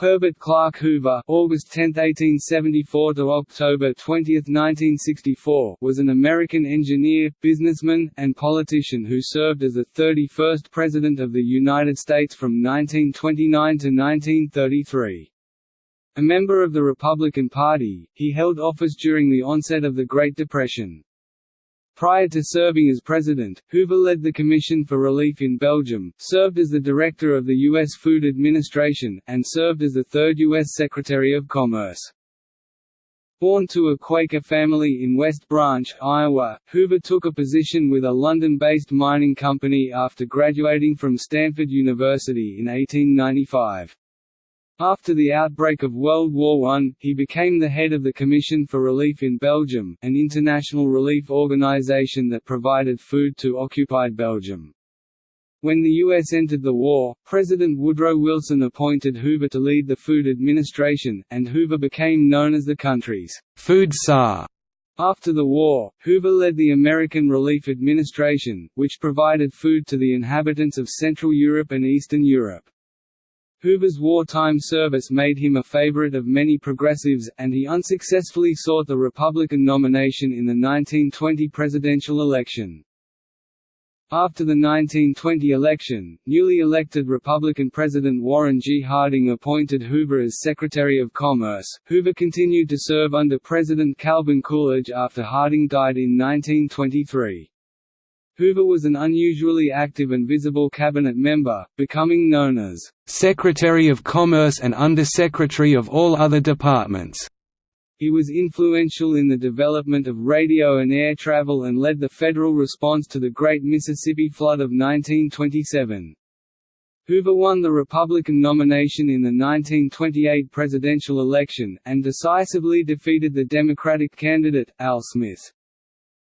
Herbert Clark Hoover August 10, 1874 to October 20, 1964 was an American engineer, businessman, and politician who served as the 31st President of the United States from 1929 to 1933. A member of the Republican Party, he held office during the onset of the Great Depression. Prior to serving as president, Hoover led the Commission for Relief in Belgium, served as the director of the U.S. Food Administration, and served as the third U.S. Secretary of Commerce. Born to a Quaker family in West Branch, Iowa, Hoover took a position with a London-based mining company after graduating from Stanford University in 1895. After the outbreak of World War I, he became the head of the Commission for Relief in Belgium, an international relief organization that provided food to occupied Belgium. When the U.S. entered the war, President Woodrow Wilson appointed Hoover to lead the Food Administration, and Hoover became known as the country's food czar. After the war, Hoover led the American Relief Administration, which provided food to the inhabitants of Central Europe and Eastern Europe. Hoover's wartime service made him a favorite of many progressives, and he unsuccessfully sought the Republican nomination in the 1920 presidential election. After the 1920 election, newly elected Republican President Warren G. Harding appointed Hoover as Secretary of Commerce. Hoover continued to serve under President Calvin Coolidge after Harding died in 1923. Hoover was an unusually active and visible cabinet member, becoming known as Secretary of Commerce and Undersecretary of all other departments. He was influential in the development of radio and air travel and led the federal response to the Great Mississippi Flood of 1927. Hoover won the Republican nomination in the 1928 presidential election, and decisively defeated the Democratic candidate, Al Smith.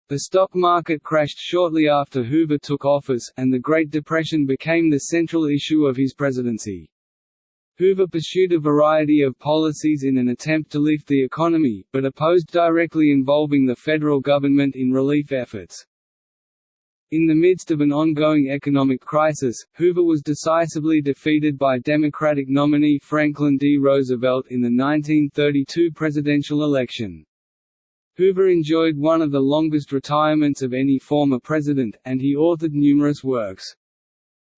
The stock market crashed shortly after Hoover took office, and the Great Depression became the central issue of his presidency. Hoover pursued a variety of policies in an attempt to lift the economy, but opposed directly involving the federal government in relief efforts. In the midst of an ongoing economic crisis, Hoover was decisively defeated by Democratic nominee Franklin D. Roosevelt in the 1932 presidential election. Hoover enjoyed one of the longest retirements of any former president, and he authored numerous works.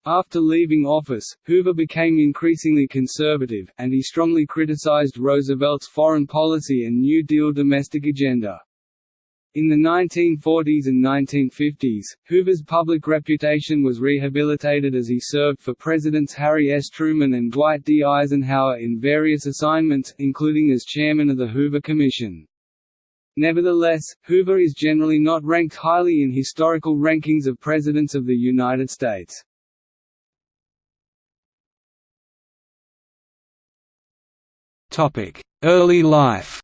After leaving office, Hoover became increasingly conservative, and he strongly criticized Roosevelt's foreign policy and New Deal domestic agenda. In the 1940s and 1950s, Hoover's public reputation was rehabilitated as he served for Presidents Harry S. Truman and Dwight D. Eisenhower in various assignments, including as chairman of the Hoover Commission. Nevertheless, Hoover is generally not ranked highly in historical rankings of Presidents of the United States. Early life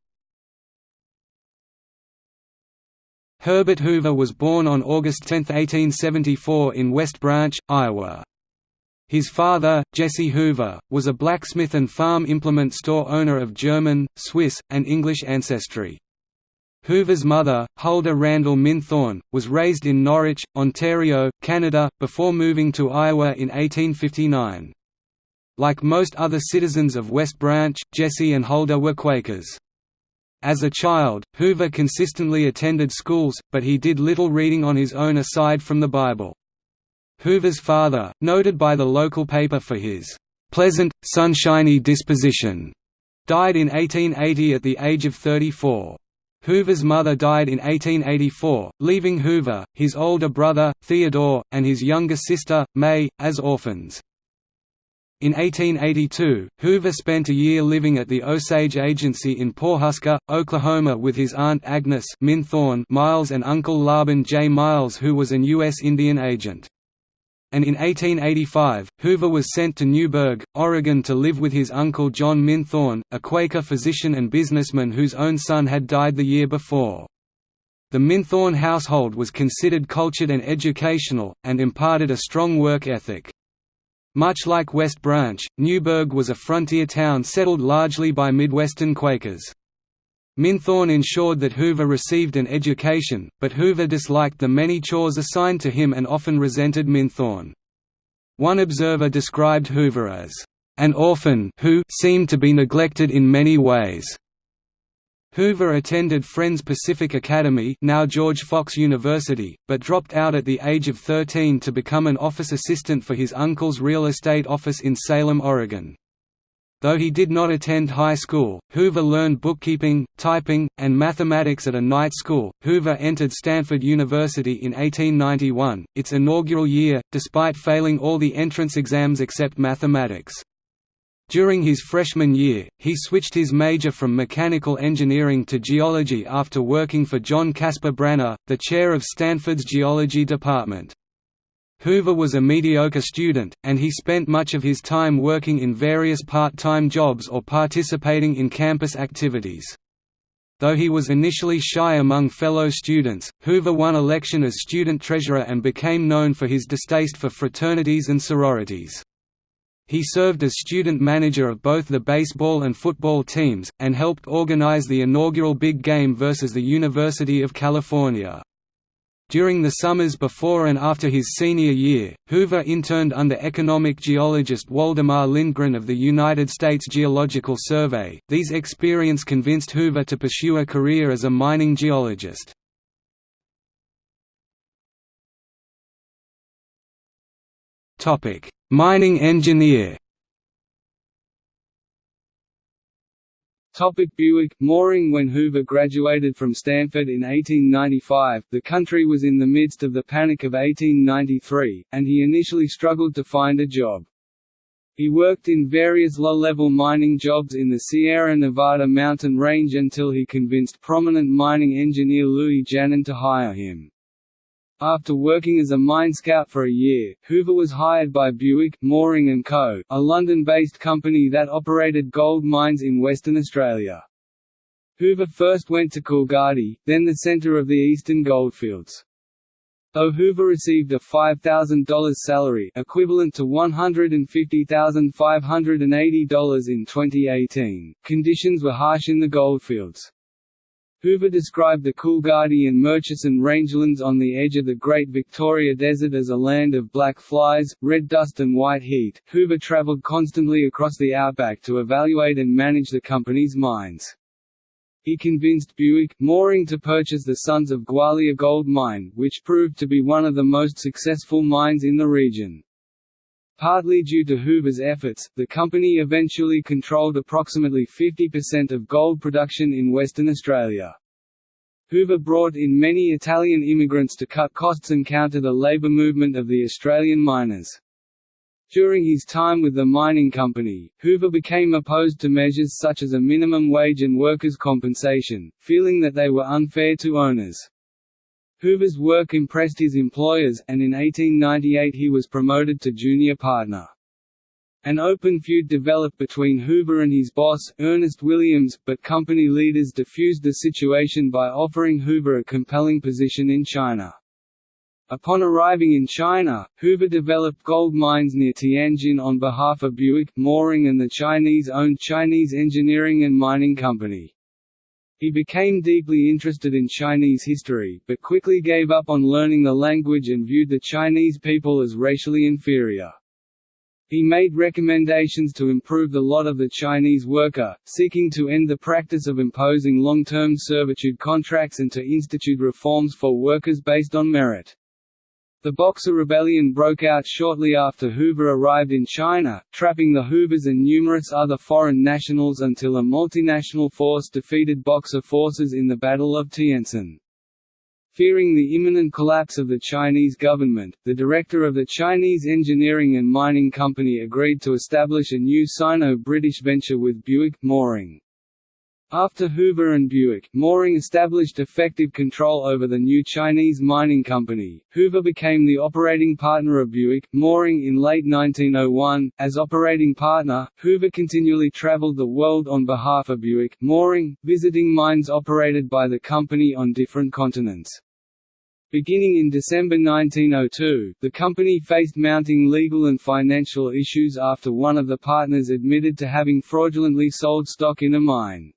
Herbert Hoover was born on August 10, 1874 in West Branch, Iowa. His father, Jesse Hoover, was a blacksmith and farm implement store owner of German, Swiss, and English ancestry. Hoover's mother, Huldah Randall Minthorn, was raised in Norwich, Ontario, Canada, before moving to Iowa in 1859. Like most other citizens of West Branch, Jesse and Huldah were Quakers. As a child, Hoover consistently attended schools, but he did little reading on his own aside from the Bible. Hoover's father, noted by the local paper for his "'pleasant, sunshiny disposition", died in 1880 at the age of 34. Hoover's mother died in 1884, leaving Hoover, his older brother, Theodore, and his younger sister, May, as orphans. In 1882, Hoover spent a year living at the Osage Agency in Pawhuska, Oklahoma with his aunt Agnes Miles and uncle Laban J. Miles who was an U.S. Indian agent and in 1885, Hoover was sent to Newberg, Oregon to live with his uncle John Minthorn, a Quaker physician and businessman whose own son had died the year before. The Minthorn household was considered cultured and educational, and imparted a strong work ethic. Much like West Branch, Newberg was a frontier town settled largely by Midwestern Quakers. Minthorn ensured that Hoover received an education, but Hoover disliked the many chores assigned to him and often resented Minthorn. One observer described Hoover as, an orphan who seemed to be neglected in many ways. Hoover attended Friends Pacific Academy now George Fox University, but dropped out at the age of 13 to become an office assistant for his uncle's real estate office in Salem, Oregon. Though he did not attend high school, Hoover learned bookkeeping, typing, and mathematics at a night school. Hoover entered Stanford University in 1891, its inaugural year, despite failing all the entrance exams except mathematics. During his freshman year, he switched his major from mechanical engineering to geology after working for John Caspar Branner, the chair of Stanford's geology department. Hoover was a mediocre student, and he spent much of his time working in various part-time jobs or participating in campus activities. Though he was initially shy among fellow students, Hoover won election as student treasurer and became known for his distaste for fraternities and sororities. He served as student manager of both the baseball and football teams, and helped organize the inaugural big game versus the University of California. During the summers before and after his senior year, Hoover interned under economic geologist Waldemar Lindgren of the United States Geological Survey. These experience convinced Hoover to pursue a career as a mining geologist. Topic: Mining engineer Topic Bewick Moreing When Hoover graduated from Stanford in 1895, the country was in the midst of the Panic of 1893, and he initially struggled to find a job. He worked in various low-level mining jobs in the Sierra Nevada mountain range until he convinced prominent mining engineer Louis Janin to hire him. After working as a mine scout for a year, Hoover was hired by Bewick, Moreing & Co., a London-based company that operated gold mines in Western Australia. Hoover first went to Coolgardie, then the centre of the eastern goldfields. Though Hoover received a $5,000 salary equivalent to $150,580 in 2018, conditions were harsh in the goldfields. Hoover described the Coolgardie and Murchison rangelands on the edge of the Great Victoria Desert as a land of black flies, red dust and white heat. Hoover traveled constantly across the outback to evaluate and manage the company's mines. He convinced Bewick, Moreing to purchase the Sons of Gwalia gold mine, which proved to be one of the most successful mines in the region. Partly due to Hoover's efforts, the company eventually controlled approximately 50% of gold production in Western Australia. Hoover brought in many Italian immigrants to cut costs and counter the labour movement of the Australian miners. During his time with the mining company, Hoover became opposed to measures such as a minimum wage and workers' compensation, feeling that they were unfair to owners. Hoover's work impressed his employers, and in 1898 he was promoted to junior partner. An open feud developed between Hoover and his boss, Ernest Williams, but company leaders diffused the situation by offering Hoover a compelling position in China. Upon arriving in China, Hoover developed gold mines near Tianjin on behalf of Bewick, Moreing and the Chinese-owned Chinese Engineering and Mining Company. He became deeply interested in Chinese history, but quickly gave up on learning the language and viewed the Chinese people as racially inferior. He made recommendations to improve the lot of the Chinese worker, seeking to end the practice of imposing long-term servitude contracts and to institute reforms for workers based on merit. The Boxer Rebellion broke out shortly after Hoover arrived in China, trapping the Hoovers and numerous other foreign nationals until a multinational force defeated Boxer forces in the Battle of Tientsin. Fearing the imminent collapse of the Chinese government, the director of the Chinese Engineering and Mining Company agreed to establish a new Sino-British venture with Bewick, Moreing. After Hoover and Bewick, Moreing established effective control over the new Chinese mining company. Hoover became the operating partner of Bewick, Moreing in late 1901. As operating partner, Hoover continually traveled the world on behalf of Bewick, Moreing, visiting mines operated by the company on different continents. Beginning in December 1902, the company faced mounting legal and financial issues after one of the partners admitted to having fraudulently sold stock in a mine.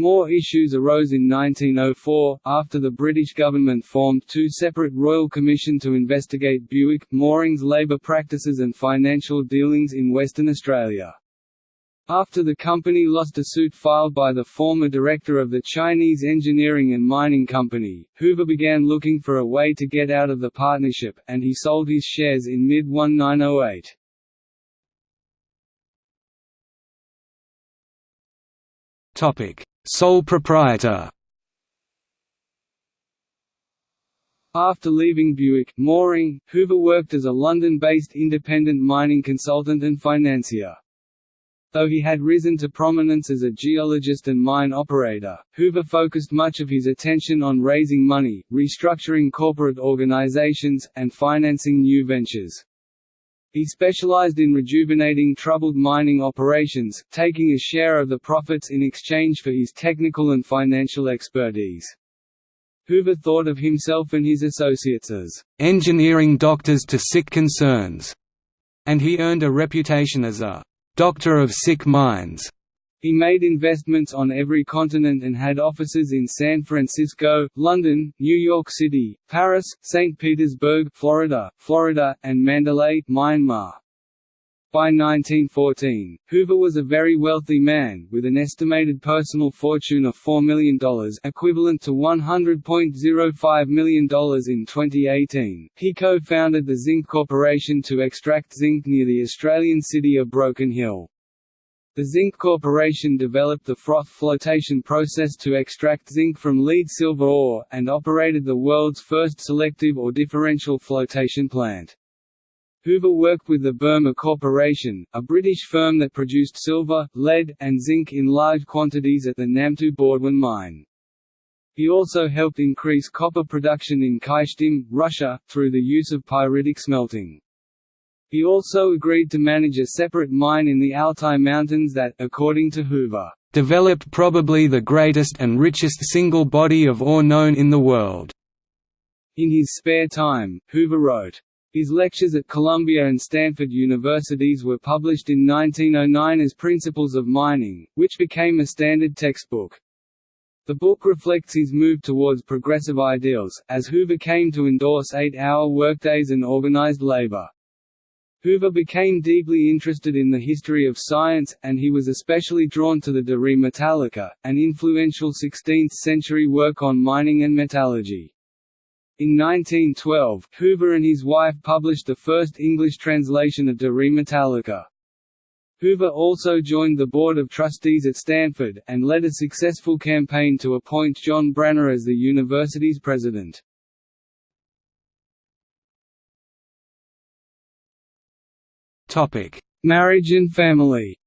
More issues arose in 1904, after the British government formed two separate Royal Commission to investigate Bewick, Moreing's labour practices and financial dealings in Western Australia. After the company lost a suit filed by the former director of the Chinese Engineering and Mining Company, Hoover began looking for a way to get out of the partnership, and he sold his shares in mid-1908. Topic: Sole proprietor After leaving Bewick, Moreing, Hoover worked as a London-based independent mining consultant and financier. Though he had risen to prominence as a geologist and mine operator, Hoover focused much of his attention on raising money, restructuring corporate organizations, and financing new ventures. He specialized in rejuvenating troubled mining operations, taking a share of the profits in exchange for his technical and financial expertise. Hoover thought of himself and his associates as engineering doctors to sick concerns, and he earned a reputation as a doctor of sick minds. He made investments on every continent and had offices in San Francisco, London, New York City, Paris, St. Petersburg, Florida, Florida, and Mandalay, Myanmar. By 1914, Hoover was a very wealthy man, with an estimated personal fortune of $4 million equivalent to $100.05 million in 2018. He co-founded the Zinc Corporation to extract zinc near the Australian city of Broken Hill. The Zinc Corporation developed the froth flotation process to extract zinc from lead silver ore, and operated the world's first selective or differential flotation plant. Hoover worked with the Burma Corporation, a British firm that produced silver, lead, and zinc in large quantities at the Namtu Bawdwin mine. He also helped increase copper production in Kyshtym, Russia, through the use of pyritic smelting. He also agreed to manage a separate mine in the Altai Mountains that, according to Hoover, developed probably the greatest and richest single body of ore known in the world. In his spare time, Hoover wrote, his lectures at Columbia and Stanford universities were published in 1909 as Principles of Mining, which became a standard textbook. The book reflects his move towards progressive ideals, as Hoover came to endorse eight-hour workdays and organized labor. Hoover became deeply interested in the history of science, and he was especially drawn to the De Re Metallica, an influential 16th-century work on mining and metallurgy. In 1912, Hoover and his wife published the first English translation of De Re Metallica. Hoover also joined the Board of Trustees at Stanford, and led a successful campaign to appoint John Branner as the university's president. Topic: Marriage and family.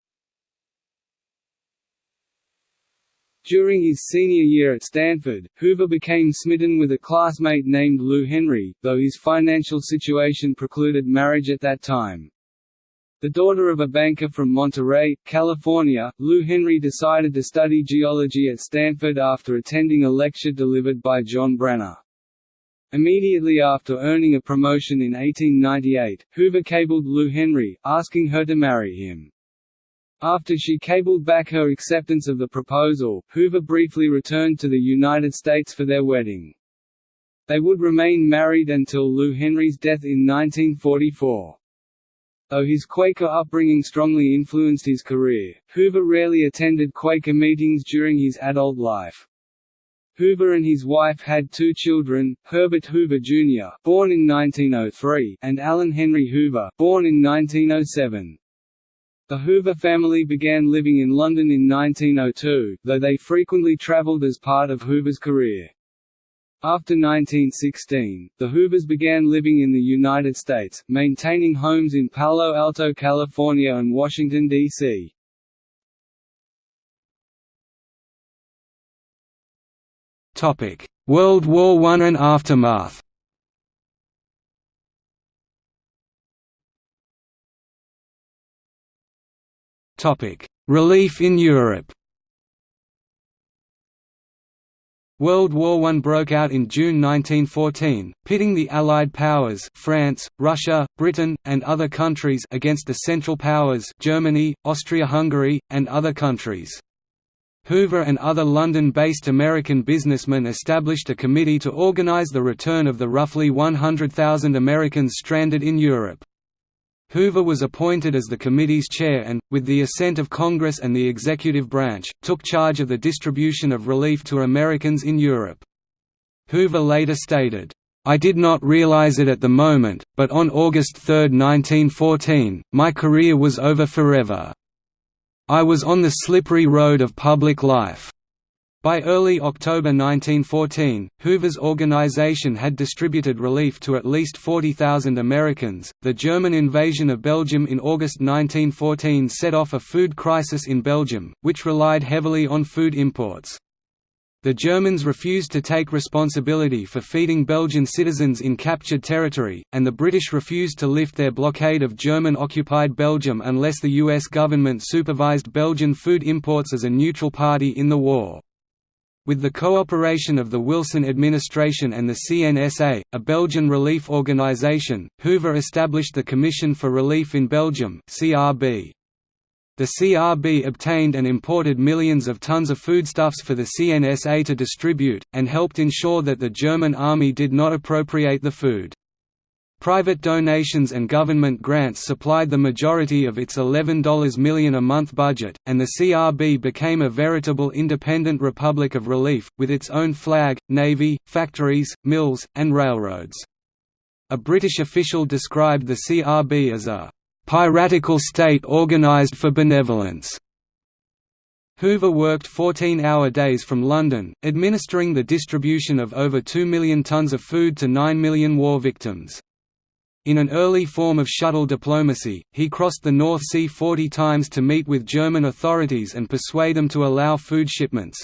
During his senior year at Stanford, Hoover became smitten with a classmate named Lou Henry, though his financial situation precluded marriage at that time. The daughter of a banker from Monterey, California, Lou Henry decided to study geology at Stanford after attending a lecture delivered by John Branner. Immediately after earning a promotion in 1898, Hoover cabled Lou Henry, asking her to marry him. After she cabled back her acceptance of the proposal, Hoover briefly returned to the United States for their wedding. They would remain married until Lou Henry's death in 1944. Though his Quaker upbringing strongly influenced his career, Hoover rarely attended Quaker meetings during his adult life. Hoover and his wife had two children, Herbert Hoover Jr., born in 1903, and Allen Henry Hoover, born in 1907. The Hoover family began living in London in 1902, though they frequently travelled as part of Hoover's career. After 1916, the Hoovers began living in the United States, maintaining homes in Palo Alto, California and Washington, D.C. World War I and aftermath Relief in Europe World War I broke out in June 1914, pitting the Allied powers France, Russia, Britain, and other countries against the Central Powers Germany, Austria-Hungary, and other countries. Hoover and other London-based American businessmen established a committee to organize the return of the roughly 100,000 Americans stranded in Europe. Hoover was appointed as the committee's chair and, with the assent of Congress and the executive branch, took charge of the distribution of relief to Americans in Europe. Hoover later stated, I did not realize it at the moment, but on August 3, 1914, my career was over forever. I was on the slippery road of public life. By early October 1914, Hoover's organization had distributed relief to at least 40,000 Americans. The German invasion of Belgium in August 1914 set off a food crisis in Belgium, which relied heavily on food imports. The Germans refused to take responsibility for feeding Belgian citizens in captured territory, and the British refused to lift their blockade of German-occupied Belgium unless the US government supervised Belgian food imports as a neutral party in the war. With the cooperation of the Wilson administration and the CNSA, a Belgian relief organisation, Hoover established the Commission for Relief in Belgium CRB. The CRB obtained and imported millions of tons of foodstuffs for the CNSA to distribute, and helped ensure that the German army did not appropriate the food. Private donations and government grants supplied the majority of its $11 million a month budget, and the CRB became a veritable independent republic of relief, with its own flag, navy, factories, mills, and railroads. A British official described the CRB as a piratical state organized for benevolence. Hoover worked 14-hour days from London, administering the distribution of over 2 million tons of food to 9 million war victims. In an early form of shuttle diplomacy, he crossed the North Sea 40 times to meet with German authorities and persuade them to allow food shipments.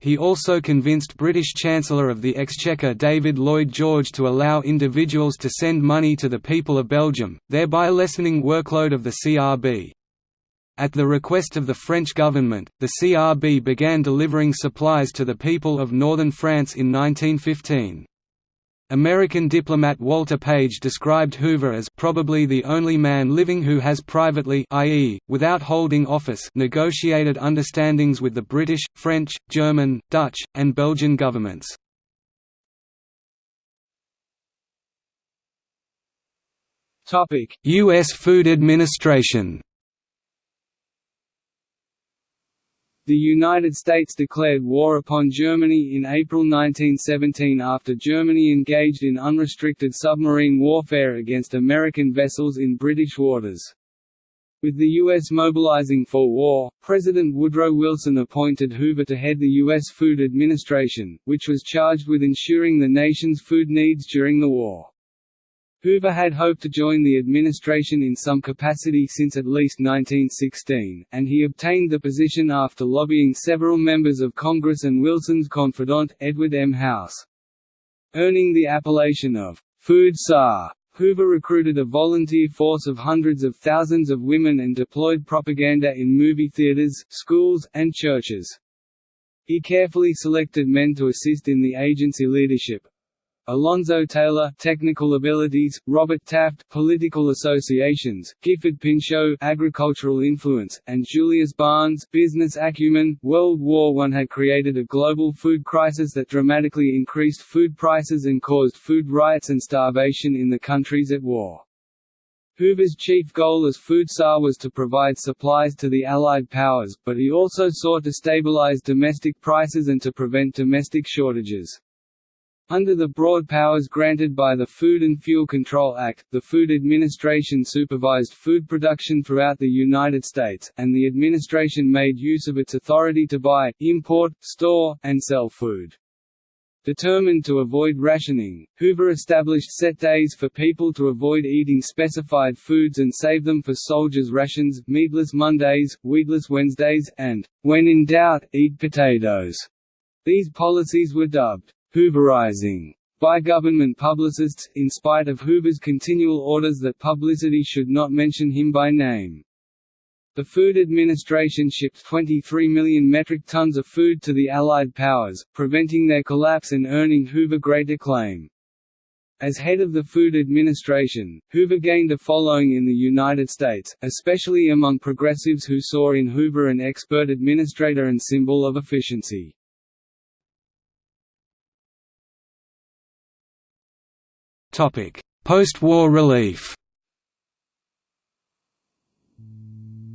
He also convinced British Chancellor of the Exchequer David Lloyd George to allow individuals to send money to the people of Belgium, thereby lessening workload of the CRB. At the request of the French government, the CRB began delivering supplies to the people of northern France in 1915. American diplomat Walter Page described Hoover as probably the only man living who has privately i.e., without holding office negotiated understandings with the British, French, German, Dutch, and Belgian governments. U.S. Food Administration The United States declared war upon Germany in April 1917 after Germany engaged in unrestricted submarine warfare against American vessels in British waters. With the U.S. mobilizing for war, President Woodrow Wilson appointed Hoover to head the U.S. Food Administration, which was charged with ensuring the nation's food needs during the war. Hoover had hoped to join the administration in some capacity since at least 1916, and he obtained the position after lobbying several members of Congress and Wilson's confidant, Edward M. House. Earning the appellation of «food czar», Hoover recruited a volunteer force of hundreds of thousands of women and deployed propaganda in movie theaters, schools, and churches. He carefully selected men to assist in the agency leadership, Alonzo Taylor technical abilities, Robert Taft political associations, Gifford Pinchot agricultural influence, and Julius Barnes business acumen. World War I had created a global food crisis that dramatically increased food prices and caused food riots and starvation in the countries at war. Hoover's chief goal as food czar was to provide supplies to the Allied powers, but he also sought to stabilize domestic prices and to prevent domestic shortages. Under the broad powers granted by the Food and Fuel Control Act, the Food Administration supervised food production throughout the United States, and the administration made use of its authority to buy, import, store, and sell food. Determined to avoid rationing, Hoover established set days for people to avoid eating specified foods and save them for soldiers' rations, meatless Mondays, wheatless Wednesdays, and, when in doubt, eat potatoes. These policies were dubbed Hooverizing by government publicists, in spite of Hoover's continual orders that publicity should not mention him by name. The Food Administration shipped 23 million metric tons of food to the Allied powers, preventing their collapse and earning Hoover great acclaim. As head of the Food Administration, Hoover gained a following in the United States, especially among progressives who saw in Hoover an expert administrator and symbol of efficiency. Post-war relief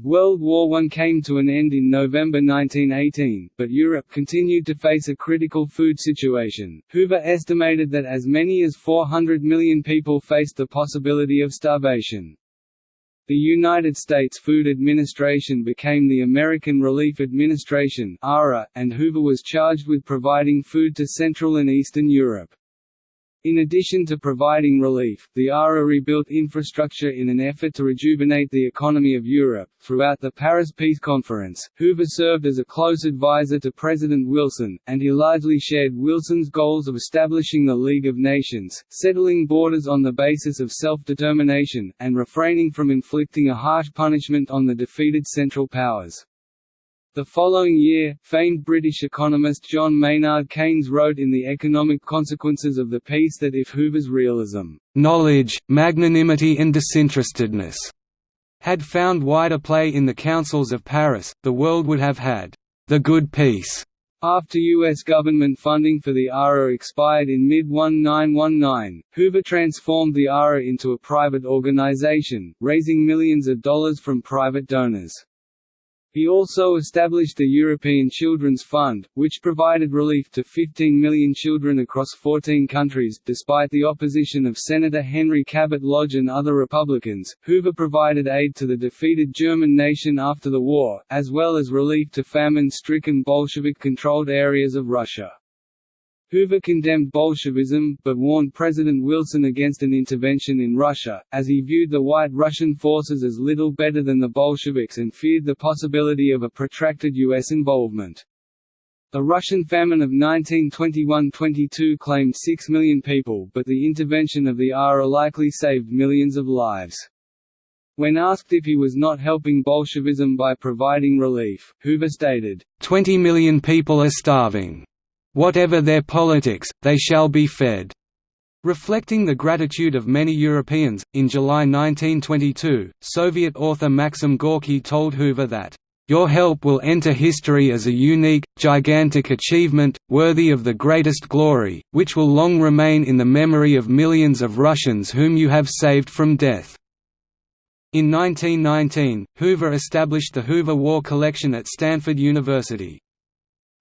World War I came to an end in November 1918, but Europe continued to face a critical food situation. Hoover estimated that as many as 400 million people faced the possibility of starvation. The United States Food Administration became the American Relief Administration and Hoover was charged with providing food to Central and Eastern Europe. In addition to providing relief, the ARA rebuilt infrastructure in an effort to rejuvenate the economy of Europe. Throughout the Paris Peace Conference, Hoover served as a close advisor to President Wilson, and he largely shared Wilson's goals of establishing the League of Nations, settling borders on the basis of self-determination, and refraining from inflicting a harsh punishment on the defeated Central Powers. The following year, famed British economist John Maynard Keynes wrote in The Economic Consequences of the Peace that if Hoover's realism, "...knowledge, magnanimity and disinterestedness," had found wider play in the councils of Paris, the world would have had the good peace. After U.S. government funding for the ARA expired in mid-1919, Hoover transformed the ARA into a private organization, raising millions of dollars from private donors. He also established the European Children's Fund, which provided relief to 15 million children across 14 countries. Despite the opposition of Senator Henry Cabot Lodge and other Republicans, Hoover provided aid to the defeated German nation after the war, as well as relief to famine stricken Bolshevik controlled areas of Russia. Hoover condemned Bolshevism, but warned President Wilson against an intervention in Russia, as he viewed the White Russian forces as little better than the Bolsheviks and feared the possibility of a protracted U.S. involvement. The Russian famine of 1921–22 claimed 6 million people but the intervention of the ARA likely saved millions of lives. When asked if he was not helping Bolshevism by providing relief, Hoover stated, "20 million people are starving. Whatever their politics, they shall be fed." Reflecting the gratitude of many Europeans, in July 1922, Soviet author Maxim Gorky told Hoover that, "...your help will enter history as a unique, gigantic achievement, worthy of the greatest glory, which will long remain in the memory of millions of Russians whom you have saved from death." In 1919, Hoover established the Hoover War Collection at Stanford University.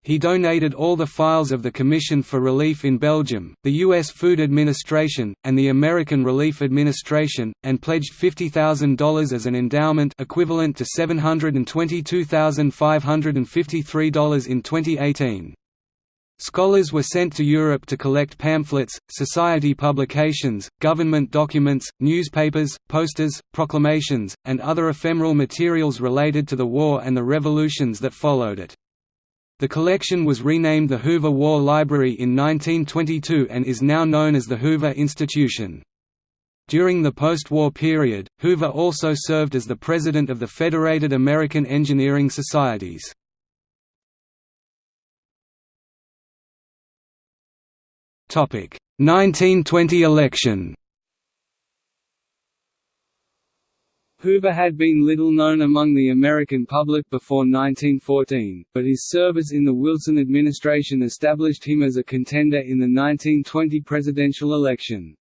He donated all the files of the Commission for Relief in Belgium, the U.S. Food Administration, and the American Relief Administration, and pledged $50,000 as an endowment equivalent to $722,553 in 2018. Scholars were sent to Europe to collect pamphlets, society publications, government documents, newspapers, posters, proclamations, and other ephemeral materials related to the war and the revolutions that followed it. The collection was renamed the Hoover War Library in 1922 and is now known as the Hoover Institution. During the post-war period, Hoover also served as the president of the Federated American Engineering Societies. Topic: 1920 election. Hoover had been little known among the American public before 1914, but his service in the Wilson administration established him as a contender in the 1920 presidential election.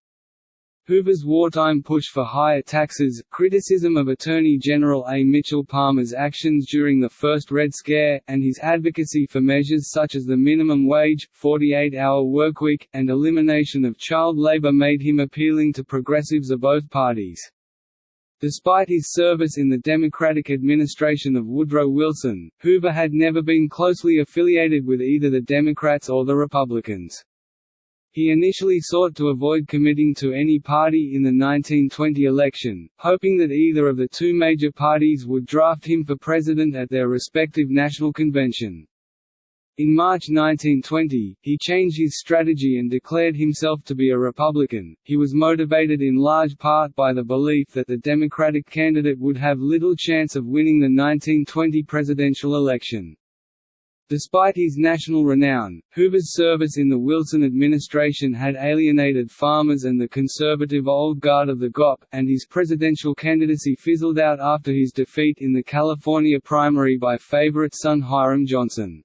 Hoover's wartime push for higher taxes, criticism of Attorney General A. Mitchell Palmer's actions during the first Red Scare, and his advocacy for measures such as the minimum wage, 48-hour workweek, and elimination of child labor made him appealing to progressives of both parties. Despite his service in the Democratic administration of Woodrow Wilson, Hoover had never been closely affiliated with either the Democrats or the Republicans. He initially sought to avoid committing to any party in the 1920 election, hoping that either of the two major parties would draft him for president at their respective national convention. In March 1920, he changed his strategy and declared himself to be a Republican. He was motivated in large part by the belief that the Democratic candidate would have little chance of winning the 1920 presidential election. Despite his national renown, Hoover's service in the Wilson administration had alienated farmers and the conservative old guard of the GOP, and his presidential candidacy fizzled out after his defeat in the California primary by favorite son Hiram Johnson.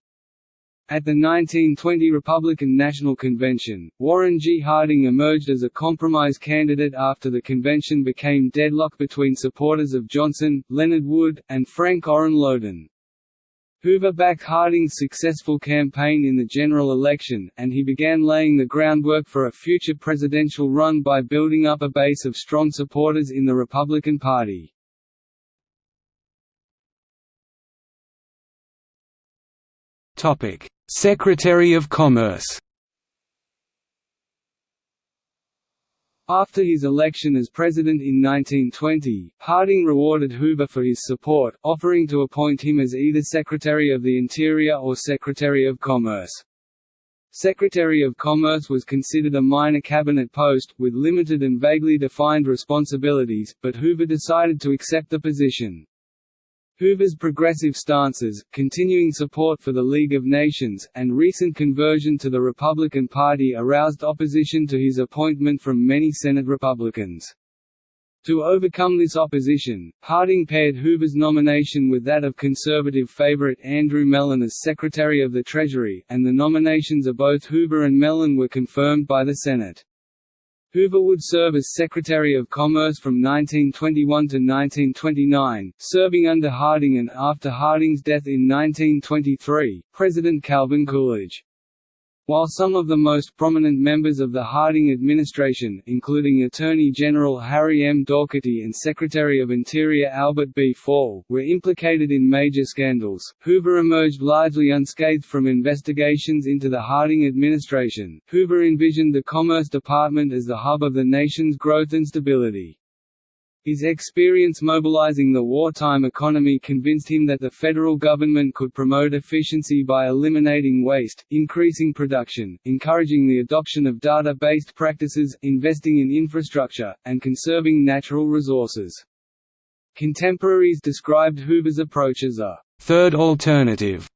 At the 1920 Republican National Convention, Warren G. Harding emerged as a compromise candidate after the convention became deadlocked between supporters of Johnson, Leonard Wood, and Frank Orrin Lowden. Hoover backed Harding's successful campaign in the general election, and he began laying the groundwork for a future presidential run by building up a base of strong supporters in the Republican Party. Secretary of Commerce After his election as president in 1920, Harding rewarded Hoover for his support, offering to appoint him as either Secretary of the Interior or Secretary of Commerce. Secretary of Commerce was considered a minor cabinet post, with limited and vaguely defined responsibilities, but Hoover decided to accept the position. Hoover's progressive stances, continuing support for the League of Nations, and recent conversion to the Republican Party aroused opposition to his appointment from many Senate Republicans. To overcome this opposition, Harding paired Hoover's nomination with that of conservative favorite Andrew Mellon as Secretary of the Treasury, and the nominations of both Hoover and Mellon were confirmed by the Senate. Hoover would serve as Secretary of Commerce from 1921 to 1929, serving under Harding and after Harding's death in 1923, President Calvin Coolidge. While some of the most prominent members of the Harding administration, including Attorney General Harry M. Daugherty and Secretary of Interior Albert B. Fall, were implicated in major scandals, Hoover emerged largely unscathed from investigations into the Harding administration. Hoover envisioned the Commerce Department as the hub of the nation's growth and stability. His experience mobilizing the wartime economy convinced him that the federal government could promote efficiency by eliminating waste, increasing production, encouraging the adoption of data-based practices, investing in infrastructure, and conserving natural resources. Contemporaries described Hoover's approach as a third alternative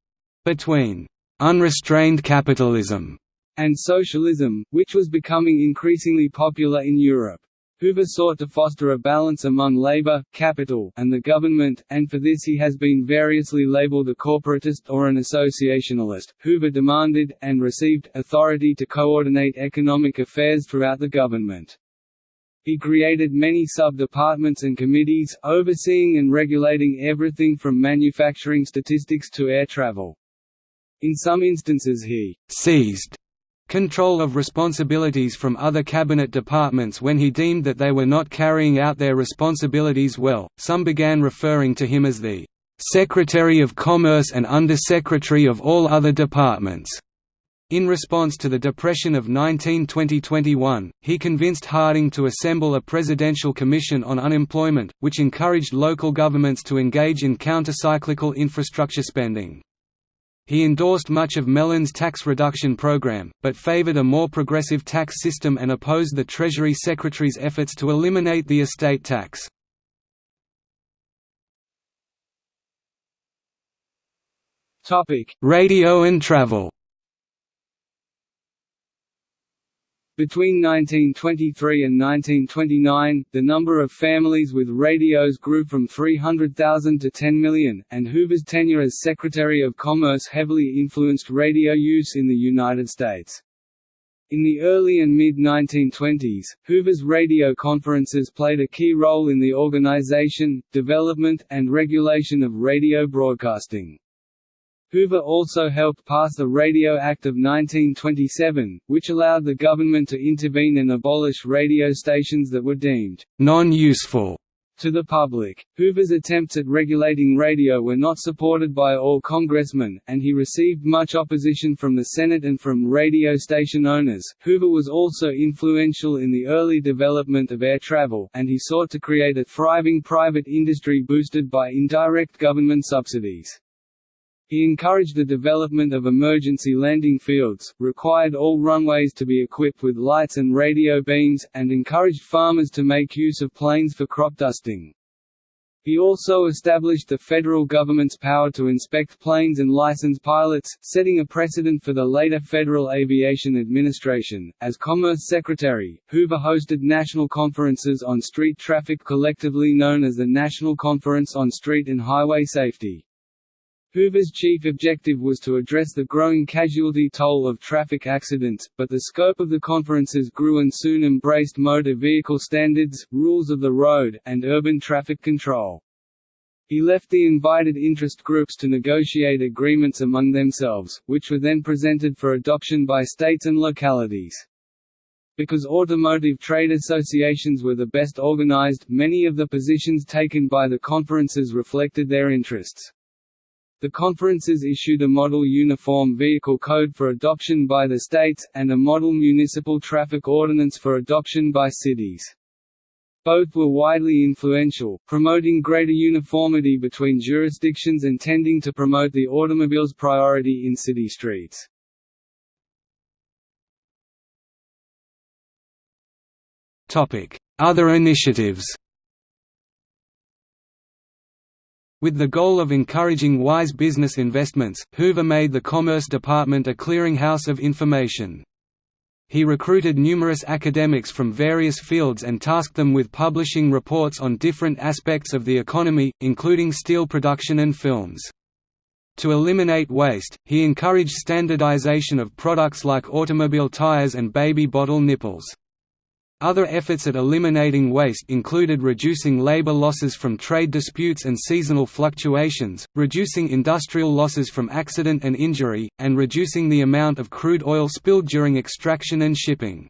between unrestrained capitalism and socialism, which was becoming increasingly popular in Europe. Hoover sought to foster a balance among labor, capital, and the government, and for this he has been variously labeled a corporatist or an associationalist. Hoover demanded, and received, authority to coordinate economic affairs throughout the government. He created many sub-departments and committees, overseeing and regulating everything from manufacturing statistics to air travel. In some instances he «seized» control of responsibilities from other cabinet departments when he deemed that they were not carrying out their responsibilities well. Some began referring to him as the Secretary of Commerce and Undersecretary of all other departments. In response to the Depression of 1920–21, he convinced Harding to assemble a presidential commission on unemployment, which encouraged local governments to engage in countercyclical infrastructure spending. He endorsed much of Mellon's tax reduction program, but favored a more progressive tax system and opposed the Treasury Secretary's efforts to eliminate the estate tax. Radio and travel Between 1923 and 1929, the number of families with radios grew from 300,000 to 10 million, and Hoover's tenure as Secretary of Commerce heavily influenced radio use in the United States. In the early and mid-1920s, Hoover's radio conferences played a key role in the organization, development, and regulation of radio broadcasting. Hoover also helped pass the Radio Act of 1927, which allowed the government to intervene and abolish radio stations that were deemed non-useful to the public. Hoover's attempts at regulating radio were not supported by all congressmen, and he received much opposition from the Senate and from radio station owners. Hoover was also influential in the early development of air travel, and he sought to create a thriving private industry boosted by indirect government subsidies. He encouraged the development of emergency landing fields, required all runways to be equipped with lights and radio beams, and encouraged farmers to make use of planes for crop dusting. He also established the federal government's power to inspect planes and license pilots, setting a precedent for the later Federal Aviation Administration. As Commerce Secretary, Hoover hosted national conferences on street traffic collectively known as the National Conference on Street and Highway Safety. Hoover's chief objective was to address the growing casualty toll of traffic accidents, but the scope of the conferences grew and soon embraced motor vehicle standards, rules of the road, and urban traffic control. He left the invited interest groups to negotiate agreements among themselves, which were then presented for adoption by states and localities. Because automotive trade associations were the best organized, many of the positions taken by the conferences reflected their interests. The conferences issued a Model Uniform Vehicle Code for adoption by the states, and a Model Municipal Traffic Ordinance for adoption by cities. Both were widely influential, promoting greater uniformity between jurisdictions and tending to promote the automobile's priority in city streets. Other initiatives With the goal of encouraging wise business investments, Hoover made the Commerce Department a clearinghouse of information. He recruited numerous academics from various fields and tasked them with publishing reports on different aspects of the economy, including steel production and films. To eliminate waste, he encouraged standardization of products like automobile tires and baby bottle nipples. Other efforts at eliminating waste included reducing labor losses from trade disputes and seasonal fluctuations, reducing industrial losses from accident and injury, and reducing the amount of crude oil spilled during extraction and shipping.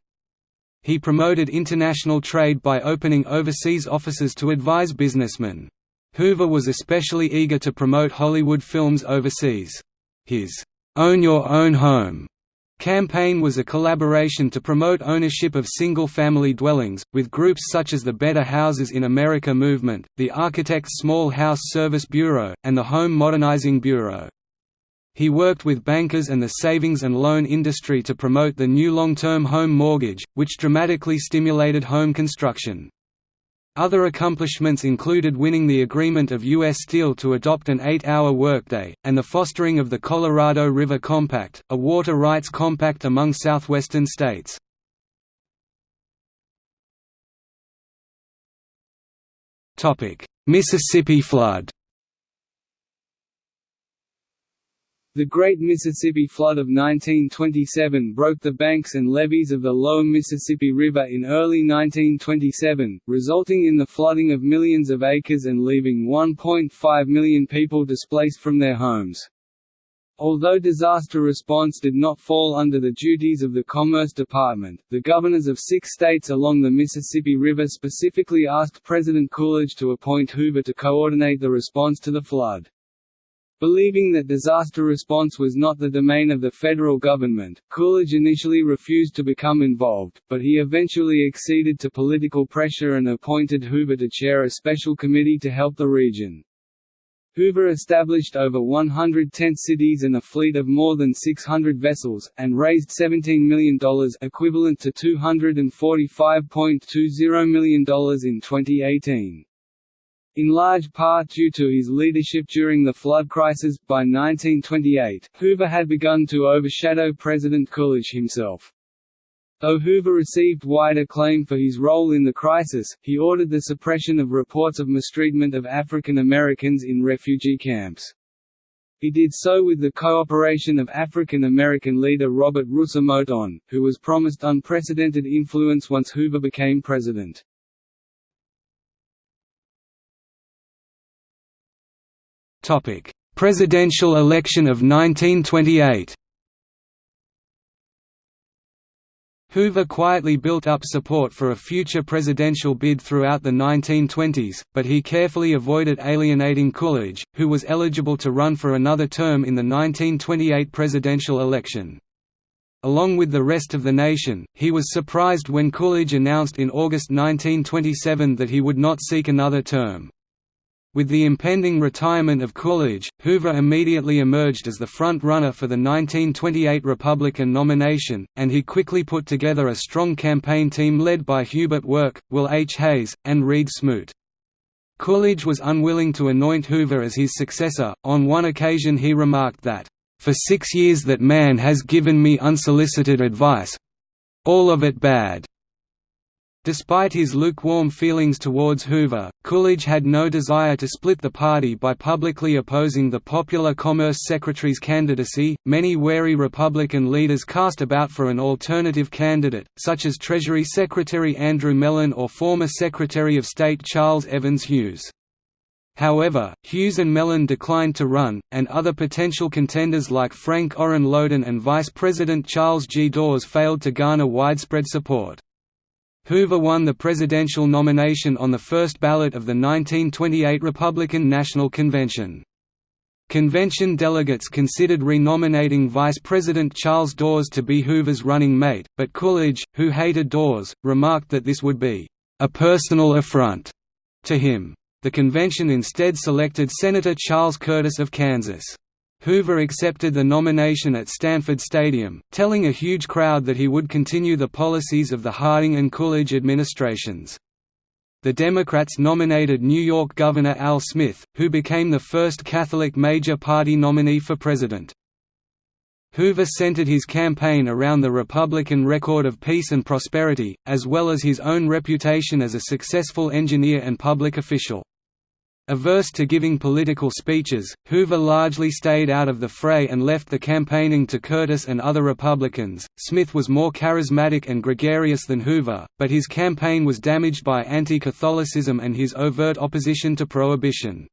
He promoted international trade by opening overseas offices to advise businessmen. Hoover was especially eager to promote Hollywood films overseas. His "'Own Your Own Home' campaign was a collaboration to promote ownership of single-family dwellings, with groups such as the Better Houses in America movement, the Architects Small House Service Bureau, and the Home Modernizing Bureau. He worked with bankers and the savings and loan industry to promote the new long-term home mortgage, which dramatically stimulated home construction. Other accomplishments included winning the agreement of U.S. Steel to adopt an eight-hour workday, and the fostering of the Colorado River Compact, a water rights compact among southwestern states. Mississippi flood The Great Mississippi Flood of 1927 broke the banks and levees of the lower Mississippi River in early 1927, resulting in the flooding of millions of acres and leaving 1.5 million people displaced from their homes. Although disaster response did not fall under the duties of the Commerce Department, the governors of six states along the Mississippi River specifically asked President Coolidge to appoint Hoover to coordinate the response to the flood. Believing that disaster response was not the domain of the federal government, Coolidge initially refused to become involved, but he eventually acceded to political pressure and appointed Hoover to chair a special committee to help the region. Hoover established over 110 cities and a fleet of more than 600 vessels, and raised $17 million equivalent to $245.20 million in 2018. In large part due to his leadership during the flood crisis, by 1928, Hoover had begun to overshadow President Coolidge himself. Though Hoover received wide acclaim for his role in the crisis, he ordered the suppression of reports of mistreatment of African Americans in refugee camps. He did so with the cooperation of African American leader Robert Russa Moton, who was promised unprecedented influence once Hoover became president. Presidential election of 1928. Hoover quietly built up support for a future presidential bid throughout the 1920s, but he carefully avoided alienating Coolidge, who was eligible to run for another term in the 1928 presidential election. Along with the rest of the nation, he was surprised when Coolidge announced in August 1927 that he would not seek another term. With the impending retirement of Coolidge, Hoover immediately emerged as the front-runner for the 1928 Republican nomination, and he quickly put together a strong campaign team led by Hubert Work, Will H. Hays, and Reed Smoot. Coolidge was unwilling to anoint Hoover as his successor. On one occasion he remarked that, "For six years that man has given me unsolicited advice all of it bad." Despite his lukewarm feelings towards Hoover, Coolidge had no desire to split the party by publicly opposing the popular Commerce Secretary's candidacy. Many wary Republican leaders cast about for an alternative candidate, such as Treasury Secretary Andrew Mellon or former Secretary of State Charles Evans Hughes. However, Hughes and Mellon declined to run, and other potential contenders like Frank Orrin Lowden and Vice President Charles G. Dawes failed to garner widespread support. Hoover won the presidential nomination on the first ballot of the 1928 Republican National Convention. Convention delegates considered renominating Vice President Charles Dawes to be Hoover's running mate, but Coolidge, who hated Dawes, remarked that this would be a personal affront to him. The convention instead selected Senator Charles Curtis of Kansas. Hoover accepted the nomination at Stanford Stadium, telling a huge crowd that he would continue the policies of the Harding and Coolidge administrations. The Democrats nominated New York Governor Al Smith, who became the first Catholic major party nominee for president. Hoover centered his campaign around the Republican record of peace and prosperity, as well as his own reputation as a successful engineer and public official. Averse to giving political speeches, Hoover largely stayed out of the fray and left the campaigning to Curtis and other Republicans. Smith was more charismatic and gregarious than Hoover, but his campaign was damaged by anti Catholicism and his overt opposition to prohibition.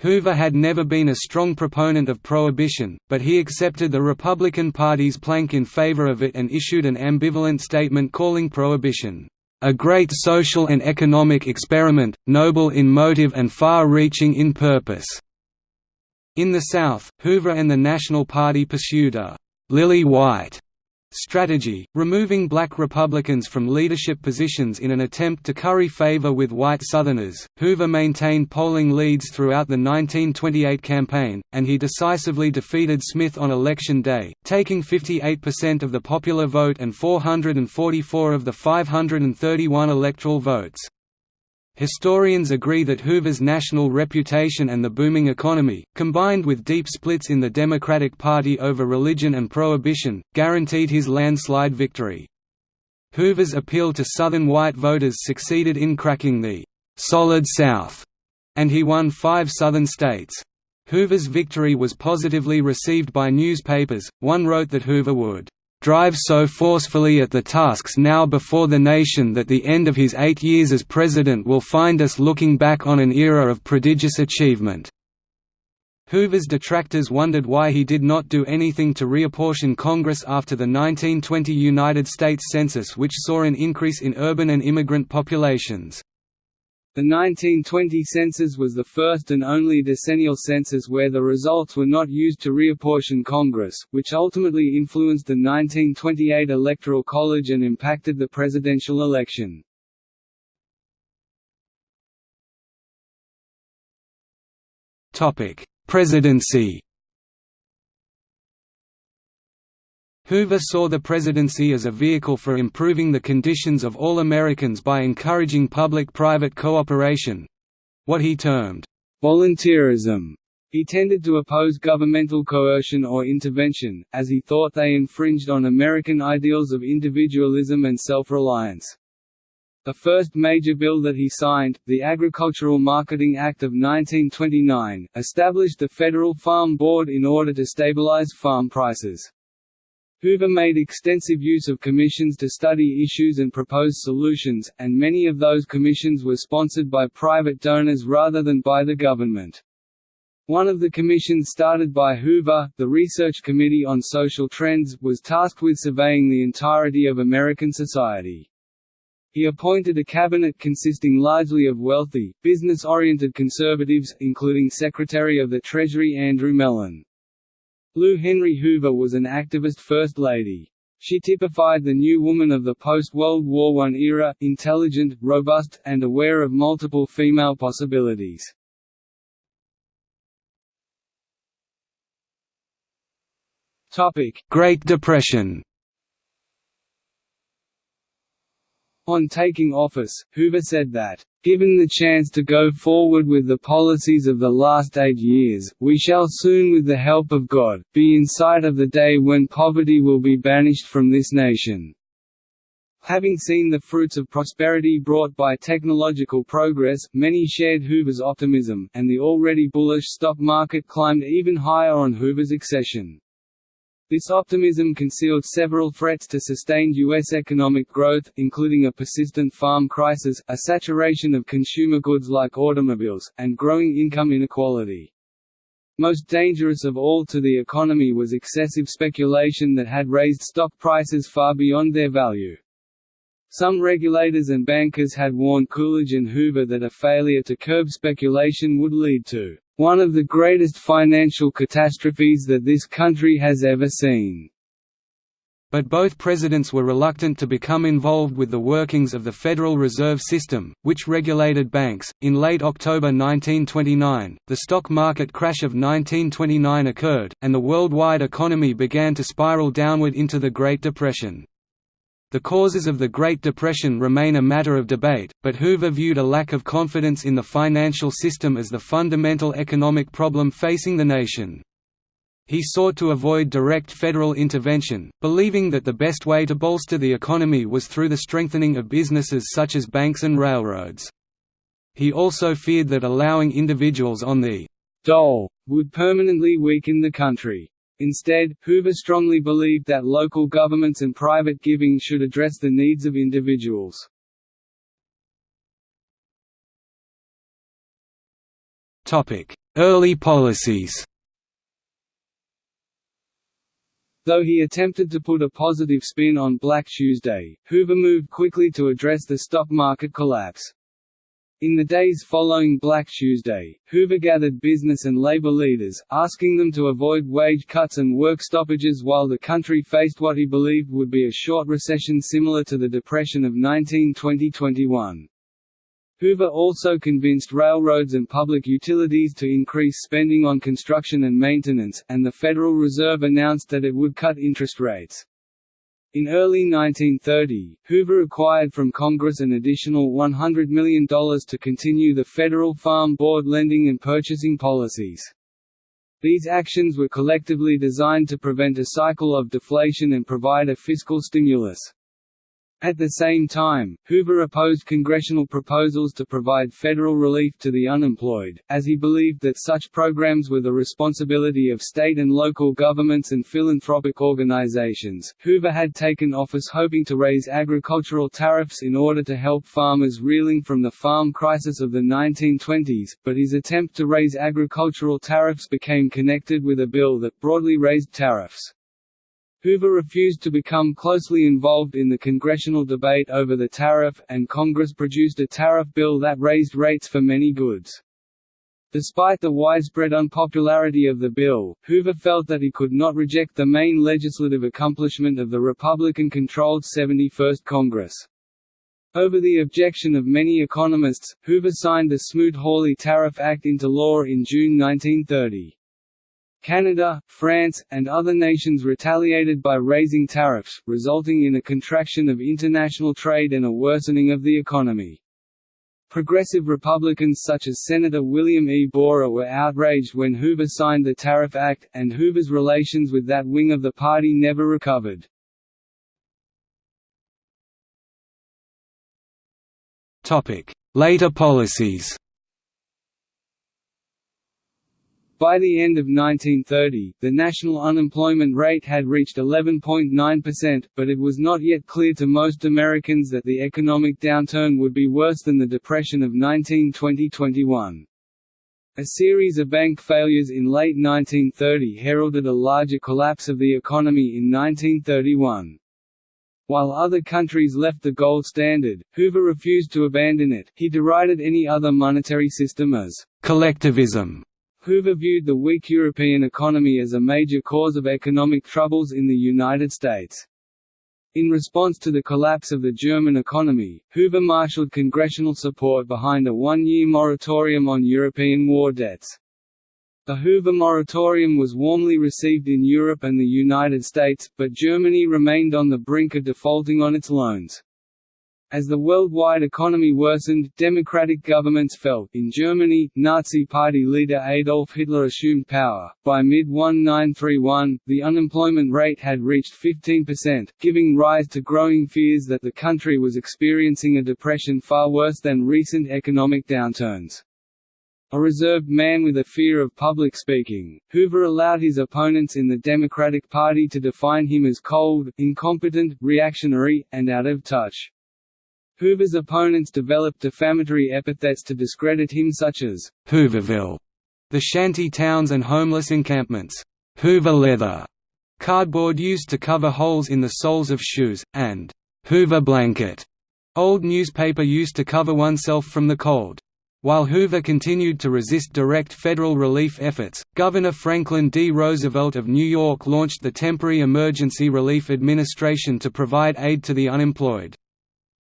Hoover had never been a strong proponent of prohibition, but he accepted the Republican Party's plank in favor of it and issued an ambivalent statement calling prohibition a great social and economic experiment, noble in motive and far-reaching in purpose." In the South, Hoover and the National Party pursued a «lily white» strategy, removing black Republicans from leadership positions in an attempt to curry favor with white Southerners. Hoover maintained polling leads throughout the 1928 campaign, and he decisively defeated Smith on election day, taking 58% of the popular vote and 444 of the 531 electoral votes. Historians agree that Hoover's national reputation and the booming economy, combined with deep splits in the Democratic Party over religion and prohibition, guaranteed his landslide victory. Hoover's appeal to Southern white voters succeeded in cracking the «Solid South», and he won five Southern states. Hoover's victory was positively received by newspapers, one wrote that Hoover would drive so forcefully at the tasks now before the nation that the end of his eight years as president will find us looking back on an era of prodigious achievement." Hoover's detractors wondered why he did not do anything to reapportion Congress after the 1920 United States Census which saw an increase in urban and immigrant populations. The 1920 census was the first and only decennial census where the results were not used to reapportion Congress, which ultimately influenced the 1928 Electoral College and impacted the presidential election. Presidency Hoover saw the presidency as a vehicle for improving the conditions of all Americans by encouraging public-private cooperation—what he termed, "...volunteerism." He tended to oppose governmental coercion or intervention, as he thought they infringed on American ideals of individualism and self-reliance. The first major bill that he signed, the Agricultural Marketing Act of 1929, established the Federal Farm Board in order to stabilize farm prices. Hoover made extensive use of commissions to study issues and propose solutions, and many of those commissions were sponsored by private donors rather than by the government. One of the commissions started by Hoover, the Research Committee on Social Trends, was tasked with surveying the entirety of American society. He appointed a cabinet consisting largely of wealthy, business-oriented conservatives, including Secretary of the Treasury Andrew Mellon. Lou Henry Hoover was an activist First Lady. She typified the new woman of the post-World War I era, intelligent, robust, and aware of multiple female possibilities. Great Depression On taking office, Hoover said that, "...given the chance to go forward with the policies of the last eight years, we shall soon with the help of God, be in sight of the day when poverty will be banished from this nation." Having seen the fruits of prosperity brought by technological progress, many shared Hoover's optimism, and the already bullish stock market climbed even higher on Hoover's accession. This optimism concealed several threats to sustained U.S. economic growth, including a persistent farm crisis, a saturation of consumer goods like automobiles, and growing income inequality. Most dangerous of all to the economy was excessive speculation that had raised stock prices far beyond their value. Some regulators and bankers had warned Coolidge and Hoover that a failure to curb speculation would lead to one of the greatest financial catastrophes that this country has ever seen. But both presidents were reluctant to become involved with the workings of the Federal Reserve System, which regulated banks. In late October 1929, the stock market crash of 1929 occurred, and the worldwide economy began to spiral downward into the Great Depression. The causes of the Great Depression remain a matter of debate, but Hoover viewed a lack of confidence in the financial system as the fundamental economic problem facing the nation. He sought to avoid direct federal intervention, believing that the best way to bolster the economy was through the strengthening of businesses such as banks and railroads. He also feared that allowing individuals on the dole would permanently weaken the country. Instead, Hoover strongly believed that local governments and private giving should address the needs of individuals. Early policies Though he attempted to put a positive spin on Black Tuesday, Hoover moved quickly to address the stock market collapse. In the days following Black Tuesday, Hoover gathered business and labor leaders, asking them to avoid wage cuts and work stoppages while the country faced what he believed would be a short recession similar to the Depression of 1920–21. Hoover also convinced railroads and public utilities to increase spending on construction and maintenance, and the Federal Reserve announced that it would cut interest rates. In early 1930, Hoover acquired from Congress an additional $100 million to continue the Federal Farm Board lending and purchasing policies. These actions were collectively designed to prevent a cycle of deflation and provide a fiscal stimulus. At the same time, Hoover opposed congressional proposals to provide federal relief to the unemployed, as he believed that such programs were the responsibility of state and local governments and philanthropic organizations. Hoover had taken office hoping to raise agricultural tariffs in order to help farmers reeling from the farm crisis of the 1920s, but his attempt to raise agricultural tariffs became connected with a bill that broadly raised tariffs. Hoover refused to become closely involved in the congressional debate over the tariff, and Congress produced a tariff bill that raised rates for many goods. Despite the widespread unpopularity of the bill, Hoover felt that he could not reject the main legislative accomplishment of the Republican-controlled 71st Congress. Over the objection of many economists, Hoover signed the Smoot-Hawley Tariff Act into law in June 1930. Canada, France, and other nations retaliated by raising tariffs, resulting in a contraction of international trade and a worsening of the economy. Progressive Republicans such as Senator William E. Borah were outraged when Hoover signed the Tariff Act, and Hoover's relations with that wing of the party never recovered. Later policies By the end of 1930, the national unemployment rate had reached 11.9%, but it was not yet clear to most Americans that the economic downturn would be worse than the Depression of 1920–21. A series of bank failures in late 1930 heralded a larger collapse of the economy in 1931. While other countries left the gold standard, Hoover refused to abandon it, he derided any other monetary system as «collectivism» Hoover viewed the weak European economy as a major cause of economic troubles in the United States. In response to the collapse of the German economy, Hoover marshaled congressional support behind a one-year moratorium on European war debts. The Hoover moratorium was warmly received in Europe and the United States, but Germany remained on the brink of defaulting on its loans. As the worldwide economy worsened, democratic governments fell. In Germany, Nazi Party leader Adolf Hitler assumed power. By mid 1931, the unemployment rate had reached 15%, giving rise to growing fears that the country was experiencing a depression far worse than recent economic downturns. A reserved man with a fear of public speaking, Hoover allowed his opponents in the Democratic Party to define him as cold, incompetent, reactionary, and out of touch. Hoover's opponents developed defamatory epithets to discredit him such as, Hooverville, the shanty towns and homeless encampments, Hoover leather, cardboard used to cover holes in the soles of shoes, and Hoover blanket, old newspaper used to cover oneself from the cold. While Hoover continued to resist direct federal relief efforts, Governor Franklin D. Roosevelt of New York launched the Temporary Emergency Relief Administration to provide aid to the unemployed.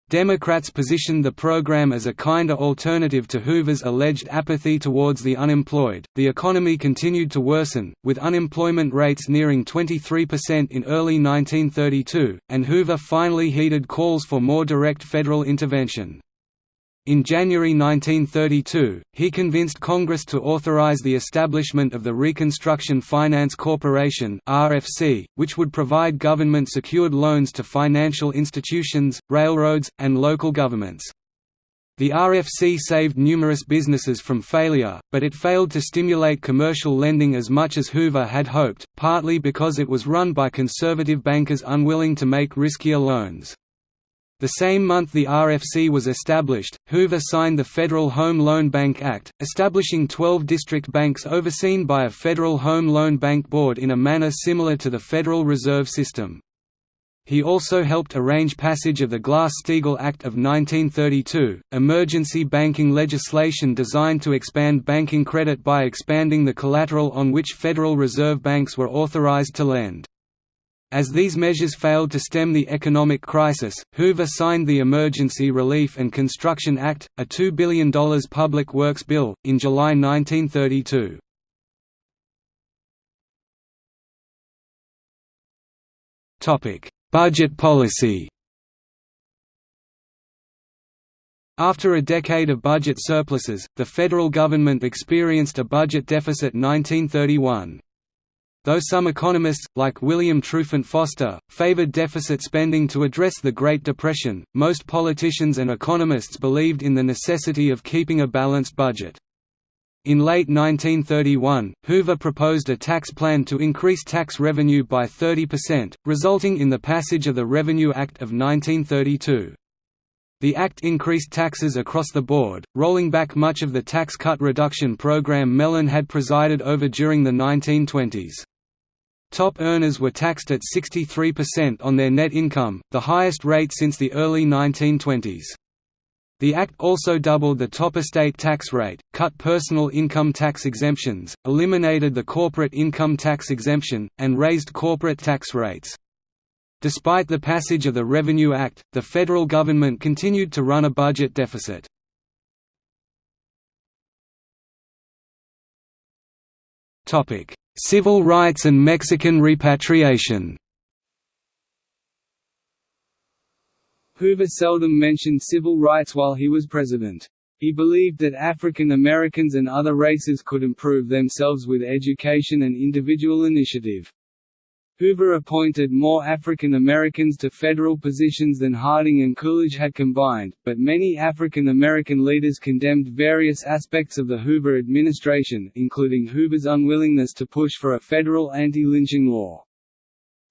Democrats positioned the program as a kinder alternative to Hoover's alleged apathy towards the unemployed. The economy continued to worsen, with unemployment rates nearing 23% in early 1932, and Hoover finally heeded calls for more direct federal intervention. In January 1932, he convinced Congress to authorize the establishment of the Reconstruction Finance Corporation (RFC), which would provide government-secured loans to financial institutions, railroads, and local governments. The RFC saved numerous businesses from failure, but it failed to stimulate commercial lending as much as Hoover had hoped, partly because it was run by conservative bankers unwilling to make riskier loans. The same month the RFC was established, Hoover signed the Federal Home Loan Bank Act, establishing 12 district banks overseen by a Federal Home Loan Bank Board in a manner similar to the Federal Reserve System. He also helped arrange passage of the Glass-Steagall Act of 1932, emergency banking legislation designed to expand banking credit by expanding the collateral on which Federal Reserve banks were authorized to lend. As these measures failed to stem the economic crisis, Hoover signed the Emergency Relief and Construction Act, a $2 billion public works bill, in July 1932. Budget policy After a decade of budget surpluses, the federal government experienced a budget deficit 1931. Though some economists, like William Trufant Foster, favored deficit spending to address the Great Depression, most politicians and economists believed in the necessity of keeping a balanced budget. In late 1931, Hoover proposed a tax plan to increase tax revenue by 30%, resulting in the passage of the Revenue Act of 1932. The act increased taxes across the board, rolling back much of the tax cut reduction program Mellon had presided over during the 1920s. Top earners were taxed at 63% on their net income, the highest rate since the early 1920s. The Act also doubled the top estate tax rate, cut personal income tax exemptions, eliminated the corporate income tax exemption, and raised corporate tax rates. Despite the passage of the Revenue Act, the federal government continued to run a budget deficit. Civil rights and Mexican repatriation Hoover seldom mentioned civil rights while he was president. He believed that African Americans and other races could improve themselves with education and individual initiative. Hoover appointed more African Americans to federal positions than Harding and Coolidge had combined, but many African American leaders condemned various aspects of the Hoover administration, including Hoover's unwillingness to push for a federal anti-lynching law.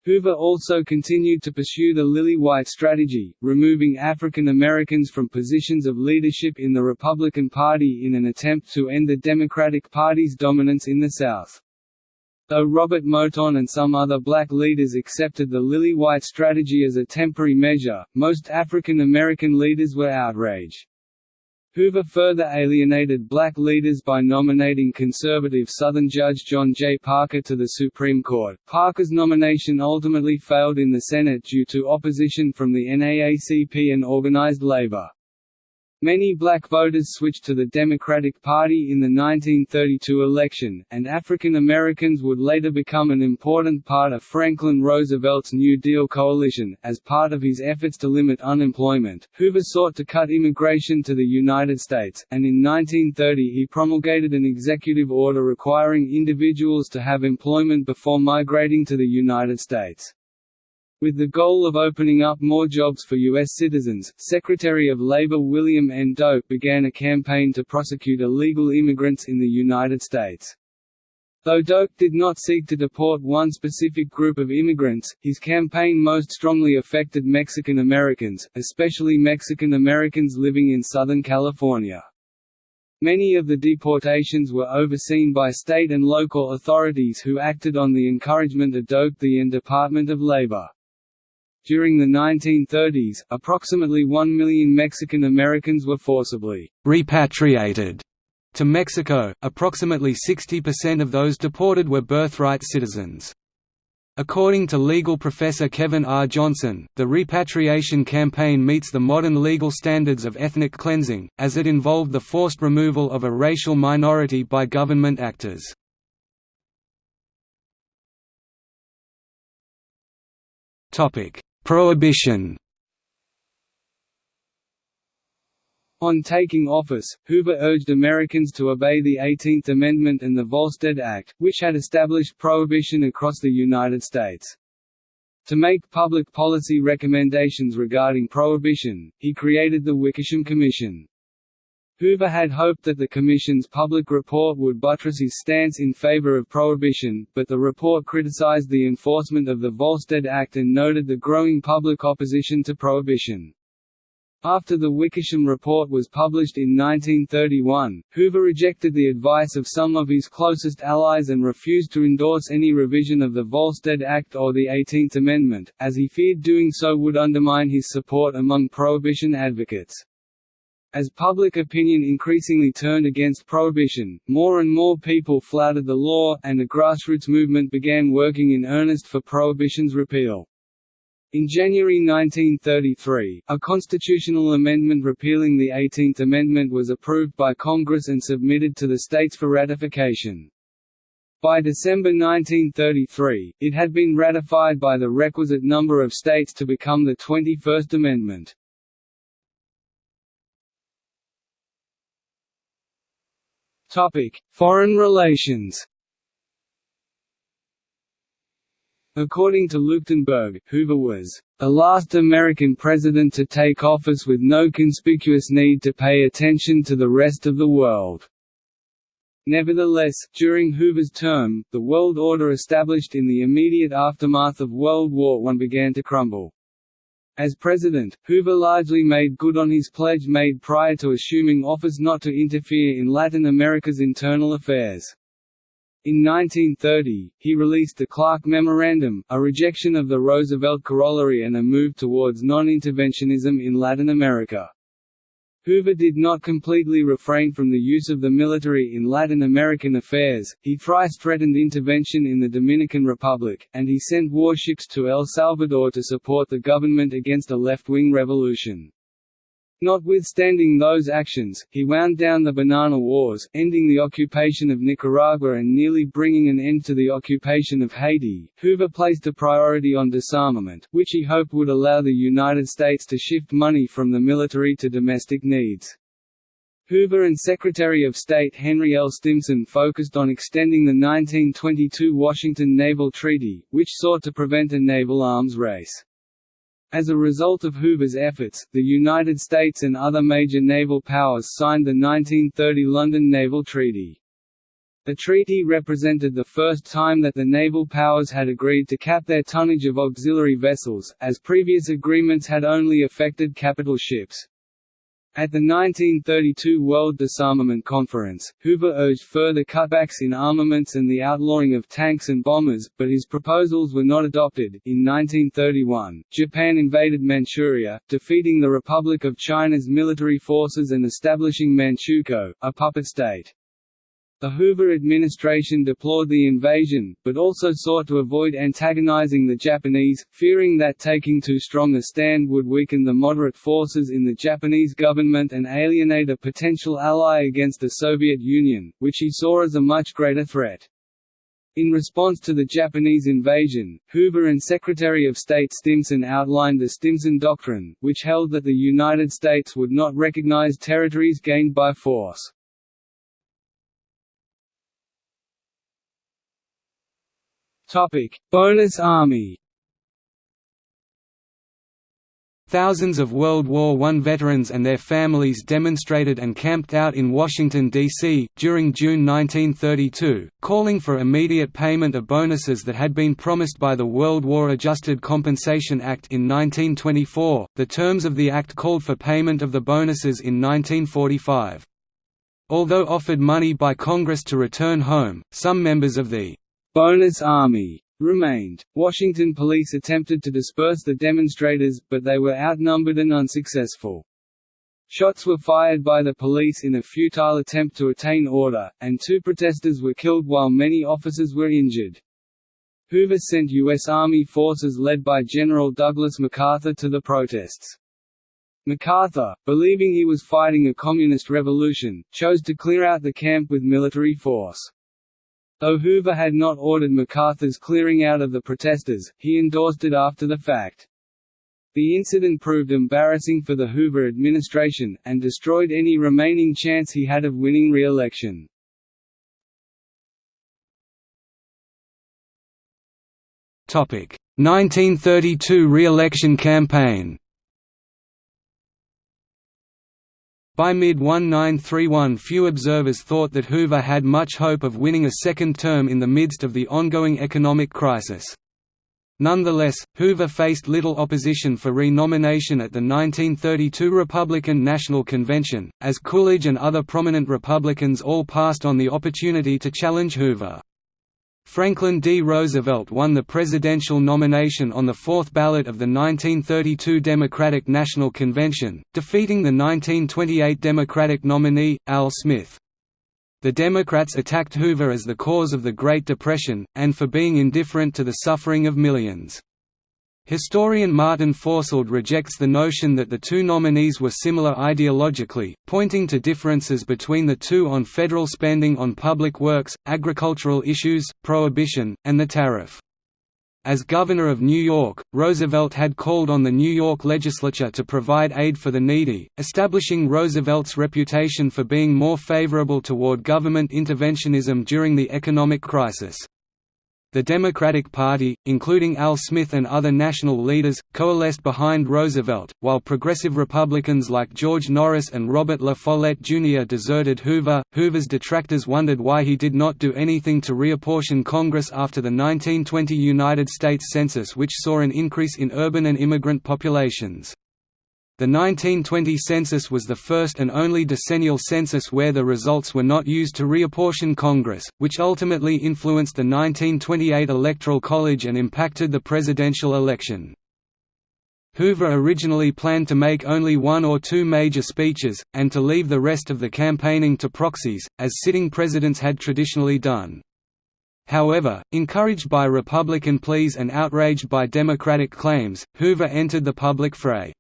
Hoover also continued to pursue the Lily-White strategy, removing African Americans from positions of leadership in the Republican Party in an attempt to end the Democratic Party's dominance in the South. Though Robert Moton and some other black leaders accepted the Lily-White strategy as a temporary measure, most African American leaders were outraged. Hoover further alienated black leaders by nominating conservative Southern Judge John J. Parker to the Supreme Court. Parker's nomination ultimately failed in the Senate due to opposition from the NAACP and organized labor. Many black voters switched to the Democratic Party in the 1932 election, and African Americans would later become an important part of Franklin Roosevelt's New Deal coalition. As part of his efforts to limit unemployment, Hoover sought to cut immigration to the United States, and in 1930 he promulgated an executive order requiring individuals to have employment before migrating to the United States. With the goal of opening up more jobs for U.S. citizens, Secretary of Labor William N. Doak began a campaign to prosecute illegal immigrants in the United States. Though Doak did not seek to deport one specific group of immigrants, his campaign most strongly affected Mexican Americans, especially Mexican Americans living in Southern California. Many of the deportations were overseen by state and local authorities who acted on the encouragement of Doak the and Department of Labor. During the 1930s, approximately 1 million Mexican Americans were forcibly repatriated to Mexico, approximately 60% of those deported were birthright citizens. According to legal professor Kevin R. Johnson, the repatriation campaign meets the modern legal standards of ethnic cleansing, as it involved the forced removal of a racial minority by government actors. Prohibition On taking office, Hoover urged Americans to obey the Eighteenth Amendment and the Volstead Act, which had established prohibition across the United States. To make public policy recommendations regarding prohibition, he created the Wickersham Commission. Hoover had hoped that the Commission's public report would buttress his stance in favor of prohibition, but the report criticized the enforcement of the Volstead Act and noted the growing public opposition to prohibition. After the Wickersham Report was published in 1931, Hoover rejected the advice of some of his closest allies and refused to endorse any revision of the Volstead Act or the Eighteenth Amendment, as he feared doing so would undermine his support among prohibition advocates. As public opinion increasingly turned against prohibition, more and more people flouted the law, and a grassroots movement began working in earnest for prohibition's repeal. In January 1933, a constitutional amendment repealing the Eighteenth Amendment was approved by Congress and submitted to the states for ratification. By December 1933, it had been ratified by the requisite number of states to become the 21st Amendment. Topic: Foreign relations. According to Leuchtenburg, Hoover was the last American president to take office with no conspicuous need to pay attention to the rest of the world. Nevertheless, during Hoover's term, the world order established in the immediate aftermath of World War I began to crumble. As president, Hoover largely made good on his pledge made prior to assuming office not to interfere in Latin America's internal affairs. In 1930, he released the Clark Memorandum, a rejection of the Roosevelt Corollary and a move towards non-interventionism in Latin America. Hoover did not completely refrain from the use of the military in Latin American affairs, he thrice threatened intervention in the Dominican Republic, and he sent warships to El Salvador to support the government against a left-wing revolution. Notwithstanding those actions, he wound down the Banana Wars, ending the occupation of Nicaragua and nearly bringing an end to the occupation of Haiti. Hoover placed a priority on disarmament, which he hoped would allow the United States to shift money from the military to domestic needs. Hoover and Secretary of State Henry L. Stimson focused on extending the 1922 Washington Naval Treaty, which sought to prevent a naval arms race. As a result of Hoover's efforts, the United States and other major naval powers signed the 1930 London Naval Treaty. The treaty represented the first time that the naval powers had agreed to cap their tonnage of auxiliary vessels, as previous agreements had only affected capital ships. At the 1932 World Disarmament Conference, Hoover urged further cutbacks in armaments and the outlawing of tanks and bombers, but his proposals were not adopted. In 1931, Japan invaded Manchuria, defeating the Republic of China's military forces and establishing Manchukuo, a puppet state. The Hoover administration deplored the invasion, but also sought to avoid antagonizing the Japanese, fearing that taking too strong a stand would weaken the moderate forces in the Japanese government and alienate a potential ally against the Soviet Union, which he saw as a much greater threat. In response to the Japanese invasion, Hoover and Secretary of State Stimson outlined the Stimson Doctrine, which held that the United States would not recognize territories gained by force. Topic: Bonus Army. Thousands of World War I veterans and their families demonstrated and camped out in Washington, D.C., during June 1932, calling for immediate payment of bonuses that had been promised by the World War Adjusted Compensation Act in 1924. The terms of the act called for payment of the bonuses in 1945. Although offered money by Congress to return home, some members of the bonus army remained. Washington police attempted to disperse the demonstrators, but they were outnumbered and unsuccessful. Shots were fired by the police in a futile attempt to attain order, and two protesters were killed while many officers were injured. Hoover sent U.S. Army forces led by General Douglas MacArthur to the protests. MacArthur, believing he was fighting a communist revolution, chose to clear out the camp with military force. Though Hoover had not ordered MacArthur's clearing out of the protesters, he endorsed it after the fact. The incident proved embarrassing for the Hoover administration, and destroyed any remaining chance he had of winning re-election. Topic: 1932 re-election campaign. By mid-1931 few observers thought that Hoover had much hope of winning a second term in the midst of the ongoing economic crisis. Nonetheless, Hoover faced little opposition for renomination at the 1932 Republican National Convention, as Coolidge and other prominent Republicans all passed on the opportunity to challenge Hoover. Franklin D. Roosevelt won the presidential nomination on the fourth ballot of the 1932 Democratic National Convention, defeating the 1928 Democratic nominee, Al Smith. The Democrats attacked Hoover as the cause of the Great Depression, and for being indifferent to the suffering of millions. Historian Martin Fausold rejects the notion that the two nominees were similar ideologically, pointing to differences between the two on federal spending on public works, agricultural issues, prohibition, and the tariff. As governor of New York, Roosevelt had called on the New York legislature to provide aid for the needy, establishing Roosevelt's reputation for being more favorable toward government interventionism during the economic crisis. The Democratic Party, including Al Smith and other national leaders, coalesced behind Roosevelt, while progressive Republicans like George Norris and Robert La Follette Jr. deserted Hoover. Hoover's detractors wondered why he did not do anything to reapportion Congress after the 1920 United States Census, which saw an increase in urban and immigrant populations. The 1920 census was the first and only decennial census where the results were not used to reapportion Congress, which ultimately influenced the 1928 Electoral College and impacted the presidential election. Hoover originally planned to make only one or two major speeches, and to leave the rest of the campaigning to proxies, as sitting presidents had traditionally done. However, encouraged by Republican pleas and outraged by Democratic claims, Hoover entered the public fray.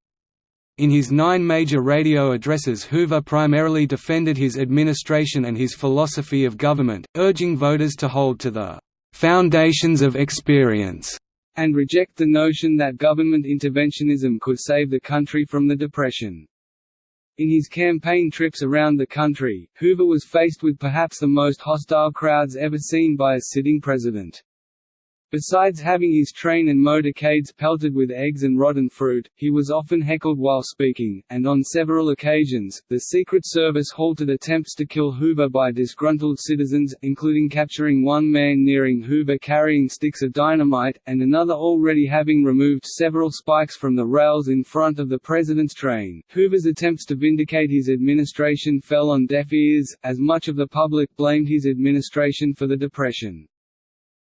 In his nine major radio addresses Hoover primarily defended his administration and his philosophy of government, urging voters to hold to the "...foundations of experience", and reject the notion that government interventionism could save the country from the Depression. In his campaign trips around the country, Hoover was faced with perhaps the most hostile crowds ever seen by a sitting president. Besides having his train and motorcades pelted with eggs and rotten fruit, he was often heckled while speaking, and on several occasions, the Secret Service halted attempts to kill Hoover by disgruntled citizens, including capturing one man nearing Hoover carrying sticks of dynamite, and another already having removed several spikes from the rails in front of the president's train. Hoover's attempts to vindicate his administration fell on deaf ears, as much of the public blamed his administration for the Depression.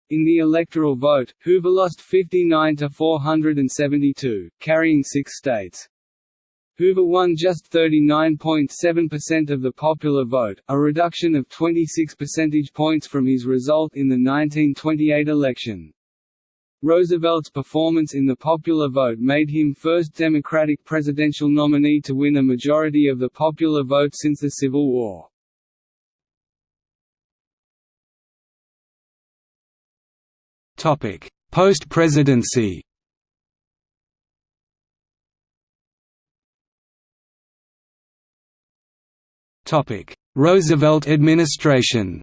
In the electoral vote, Hoover lost 59 to 472, carrying six states. Hoover won just 39.7% of the popular vote, a reduction of 26 percentage points from his result in the 1928 election. Roosevelt's performance in the popular vote made him first Democratic presidential nominee to win a majority of the popular vote since the Civil War. Post-presidency. Topic: Roosevelt administration.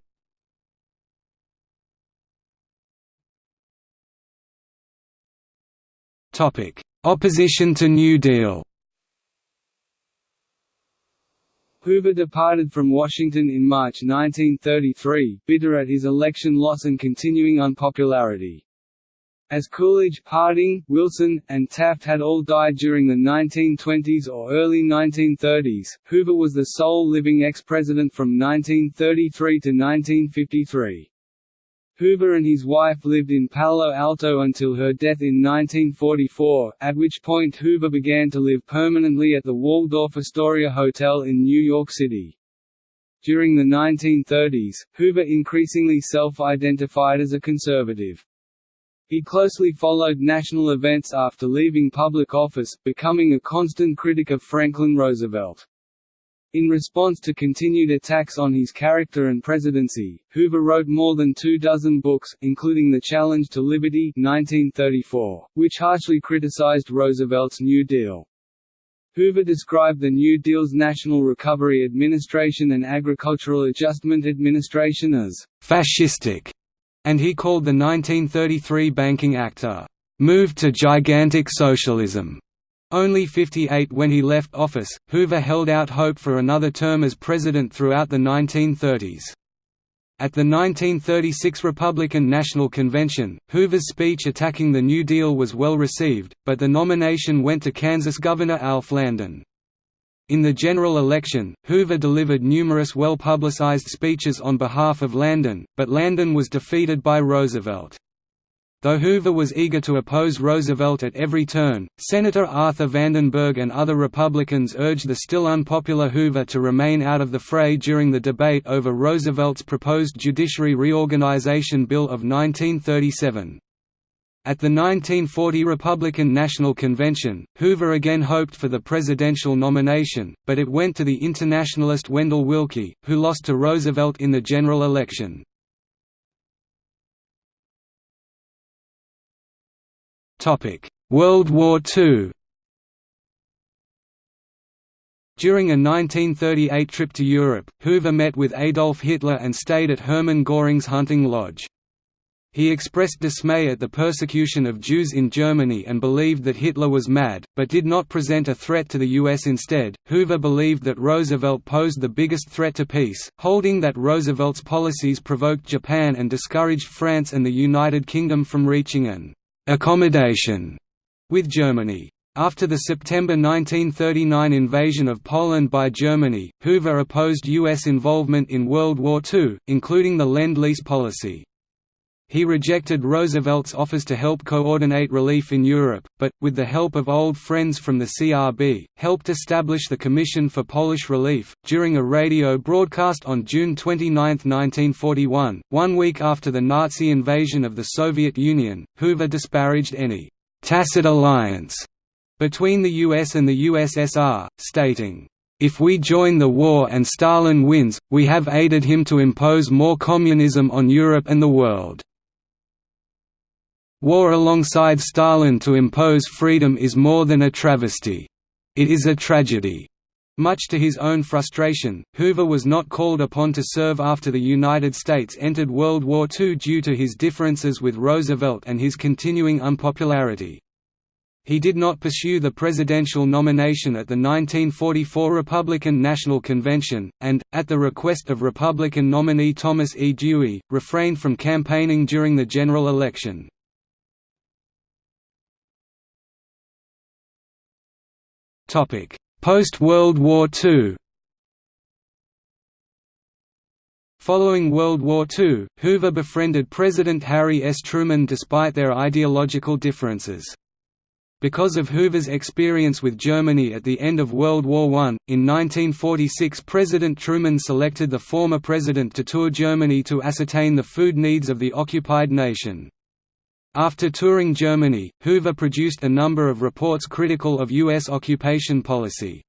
Topic: Opposition to New Deal Hoover departed from Washington in March 1933, bitter at his election loss and continuing unpopularity. As Coolidge, Harding, Wilson, and Taft had all died during the 1920s or early 1930s, Hoover was the sole living ex-president from 1933 to 1953. Hoover and his wife lived in Palo Alto until her death in 1944, at which point Hoover began to live permanently at the Waldorf Astoria Hotel in New York City. During the 1930s, Hoover increasingly self-identified as a conservative. He closely followed national events after leaving public office, becoming a constant critic of Franklin Roosevelt. In response to continued attacks on his character and presidency, Hoover wrote more than two dozen books, including The Challenge to Liberty 1934, which harshly criticized Roosevelt's New Deal. Hoover described the New Deal's National Recovery Administration and Agricultural Adjustment Administration as «fascistic», and he called the 1933 Banking Act a «move to gigantic socialism». Only 58 when he left office, Hoover held out hope for another term as president throughout the 1930s. At the 1936 Republican National Convention, Hoover's speech attacking the New Deal was well received, but the nomination went to Kansas Governor Alf Landon. In the general election, Hoover delivered numerous well-publicized speeches on behalf of Landon, but Landon was defeated by Roosevelt. Though Hoover was eager to oppose Roosevelt at every turn, Senator Arthur Vandenberg and other Republicans urged the still unpopular Hoover to remain out of the fray during the debate over Roosevelt's proposed Judiciary Reorganization Bill of 1937. At the 1940 Republican National Convention, Hoover again hoped for the presidential nomination, but it went to the internationalist Wendell Willkie, who lost to Roosevelt in the general election. World War II During a 1938 trip to Europe, Hoover met with Adolf Hitler and stayed at Hermann Göring's hunting lodge. He expressed dismay at the persecution of Jews in Germany and believed that Hitler was mad, but did not present a threat to the US instead. Hoover believed that Roosevelt posed the biggest threat to peace, holding that Roosevelt's policies provoked Japan and discouraged France and the United Kingdom from reaching an accommodation with Germany. After the September 1939 invasion of Poland by Germany, Hoover opposed U.S. involvement in World War II, including the Lend-Lease policy. He rejected Roosevelt's offers to help coordinate relief in Europe, but, with the help of old friends from the CRB, helped establish the Commission for Polish Relief. During a radio broadcast on June 29, 1941, one week after the Nazi invasion of the Soviet Union, Hoover disparaged any tacit alliance between the US and the USSR, stating, if we join the war and Stalin wins, we have aided him to impose more communism on Europe and the world. War alongside Stalin to impose freedom is more than a travesty. It is a tragedy. Much to his own frustration, Hoover was not called upon to serve after the United States entered World War II due to his differences with Roosevelt and his continuing unpopularity. He did not pursue the presidential nomination at the 1944 Republican National Convention, and, at the request of Republican nominee Thomas E. Dewey, refrained from campaigning during the general election. Post-World War II Following World War II, Hoover befriended President Harry S. Truman despite their ideological differences. Because of Hoover's experience with Germany at the end of World War I, in 1946 President Truman selected the former president to tour Germany to ascertain the food needs of the occupied nation. After touring Germany, Hoover produced a number of reports critical of U.S. occupation policy.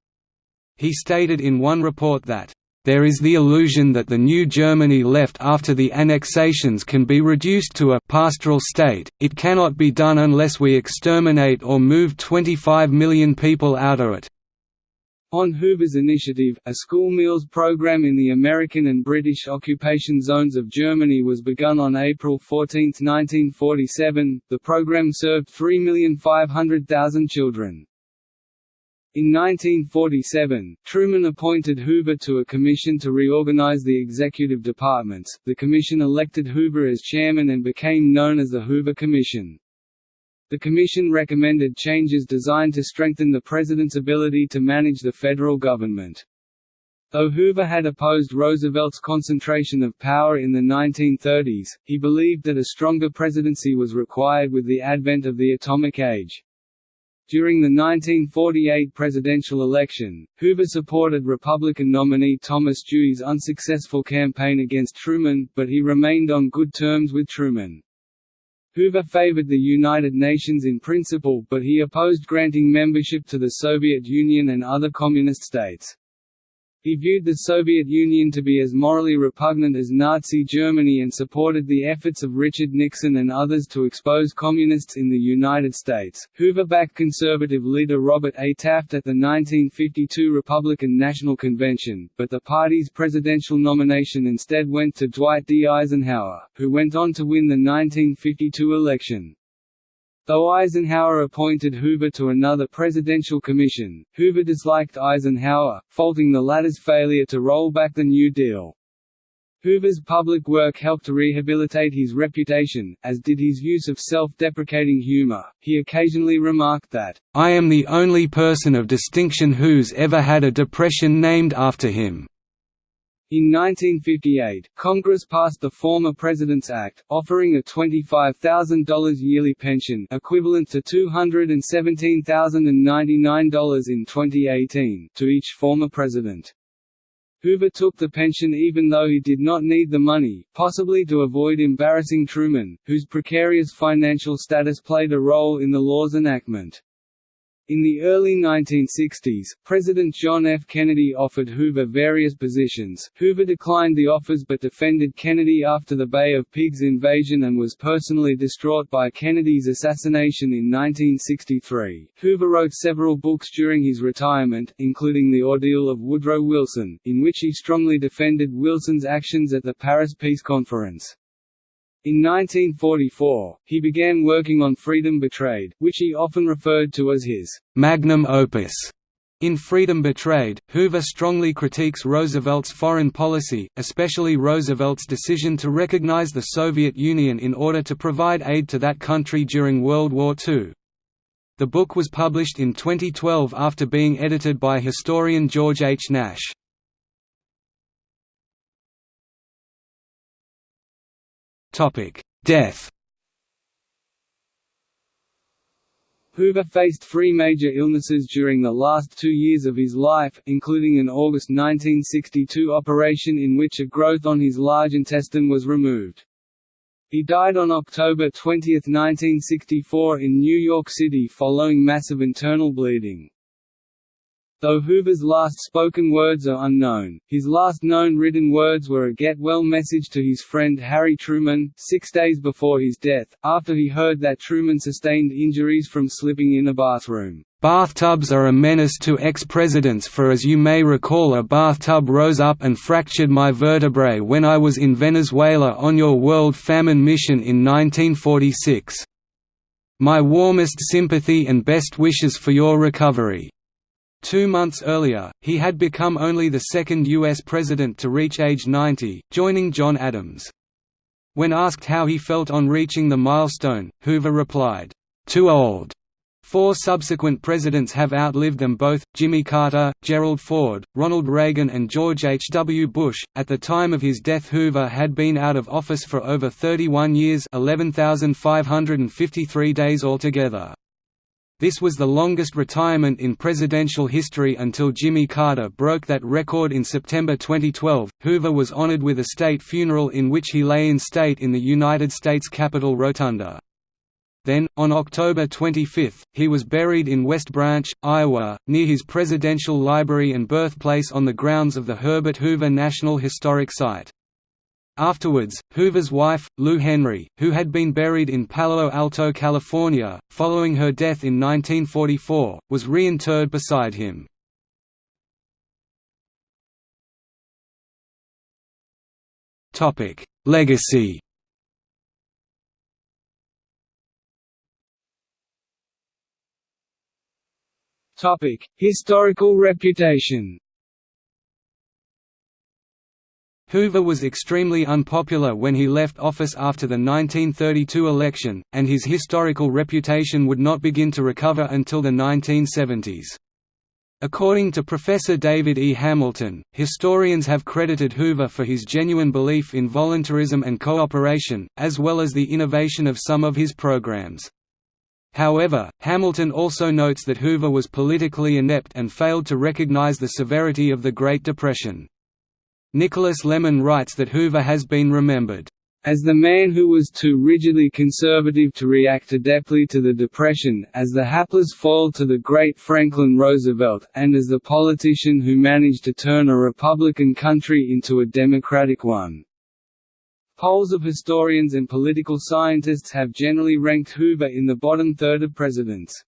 He stated in one report that there is the illusion that the new Germany left after the annexations can be reduced to a pastoral state, it cannot be done unless we exterminate or move 25 million people out of it. On Hoover's initiative, a school meals program in the American and British occupation zones of Germany was begun on April 14, 1947. The program served 3,500,000 children. In 1947, Truman appointed Hoover to a commission to reorganize the executive departments. The commission elected Hoover as chairman and became known as the Hoover Commission. The commission recommended changes designed to strengthen the president's ability to manage the federal government. Though Hoover had opposed Roosevelt's concentration of power in the 1930s, he believed that a stronger presidency was required with the advent of the atomic age. During the 1948 presidential election, Hoover supported Republican nominee Thomas Dewey's unsuccessful campaign against Truman, but he remained on good terms with Truman. Hoover favored the United Nations in principle but he opposed granting membership to the Soviet Union and other communist states. He viewed the Soviet Union to be as morally repugnant as Nazi Germany and supported the efforts of Richard Nixon and others to expose communists in the United States. Hoover backed conservative leader Robert A. Taft at the 1952 Republican National Convention, but the party's presidential nomination instead went to Dwight D. Eisenhower, who went on to win the 1952 election. Though Eisenhower appointed Hoover to another presidential commission, Hoover disliked Eisenhower, faulting the latter's failure to roll back the New Deal. Hoover's public work helped to rehabilitate his reputation, as did his use of self-deprecating humor. He occasionally remarked that, "I am the only person of distinction who's ever had a depression named after him." In 1958, Congress passed the Former President's Act, offering a $25,000 yearly pension equivalent to $217,099 in 2018 to each former president. Hoover took the pension even though he did not need the money, possibly to avoid embarrassing Truman, whose precarious financial status played a role in the law's enactment. In the early 1960s, President John F. Kennedy offered Hoover various positions. Hoover declined the offers but defended Kennedy after the Bay of Pigs invasion and was personally distraught by Kennedy's assassination in 1963. Hoover wrote several books during his retirement, including The Ordeal of Woodrow Wilson, in which he strongly defended Wilson's actions at the Paris Peace Conference. In 1944, he began working on Freedom Betrayed, which he often referred to as his magnum opus. In Freedom Betrayed, Hoover strongly critiques Roosevelt's foreign policy, especially Roosevelt's decision to recognize the Soviet Union in order to provide aid to that country during World War II. The book was published in 2012 after being edited by historian George H. Nash. Death Hoover faced three major illnesses during the last two years of his life, including an August 1962 operation in which a growth on his large intestine was removed. He died on October 20, 1964 in New York City following massive internal bleeding. Though Hoover's last spoken words are unknown, his last known written words were a get-well message to his friend Harry Truman, six days before his death, after he heard that Truman sustained injuries from slipping in a bathroom. Bathtubs are a menace to ex-presidents for as you may recall a bathtub rose up and fractured my vertebrae when I was in Venezuela on your World Famine Mission in 1946. My warmest sympathy and best wishes for your recovery. Two months earlier, he had become only the second U.S. president to reach age 90, joining John Adams. When asked how he felt on reaching the milestone, Hoover replied, "Too old." Four subsequent presidents have outlived them both Jimmy Carter, Gerald Ford, Ronald Reagan, and George H. W. Bush. At the time of his death, Hoover had been out of office for over 31 years 11,553 days altogether. This was the longest retirement in presidential history until Jimmy Carter broke that record in September 2012. Hoover was honored with a state funeral in which he lay in state in the United States Capitol Rotunda. Then, on October 25, he was buried in West Branch, Iowa, near his presidential library and birthplace on the grounds of the Herbert Hoover National Historic Site. Afterwards, Hoover's wife, Lou Henry, who had been buried in Palo Alto, California, following her death in 1944, was reinterred beside him. Legacy Topic: Historical reputation. Hoover was extremely unpopular when he left office after the 1932 election, and his historical reputation would not begin to recover until the 1970s. According to Professor David E. Hamilton, historians have credited Hoover for his genuine belief in voluntarism and cooperation, as well as the innovation of some of his programs. However, Hamilton also notes that Hoover was politically inept and failed to recognize the severity of the Great Depression. Nicholas Lemann writes that Hoover has been remembered as the man who was too rigidly conservative to react adeptly to the Depression, as the hapless foil to the great Franklin Roosevelt, and as the politician who managed to turn a Republican country into a Democratic one. Polls of historians and political scientists have generally ranked Hoover in the bottom third of presidents.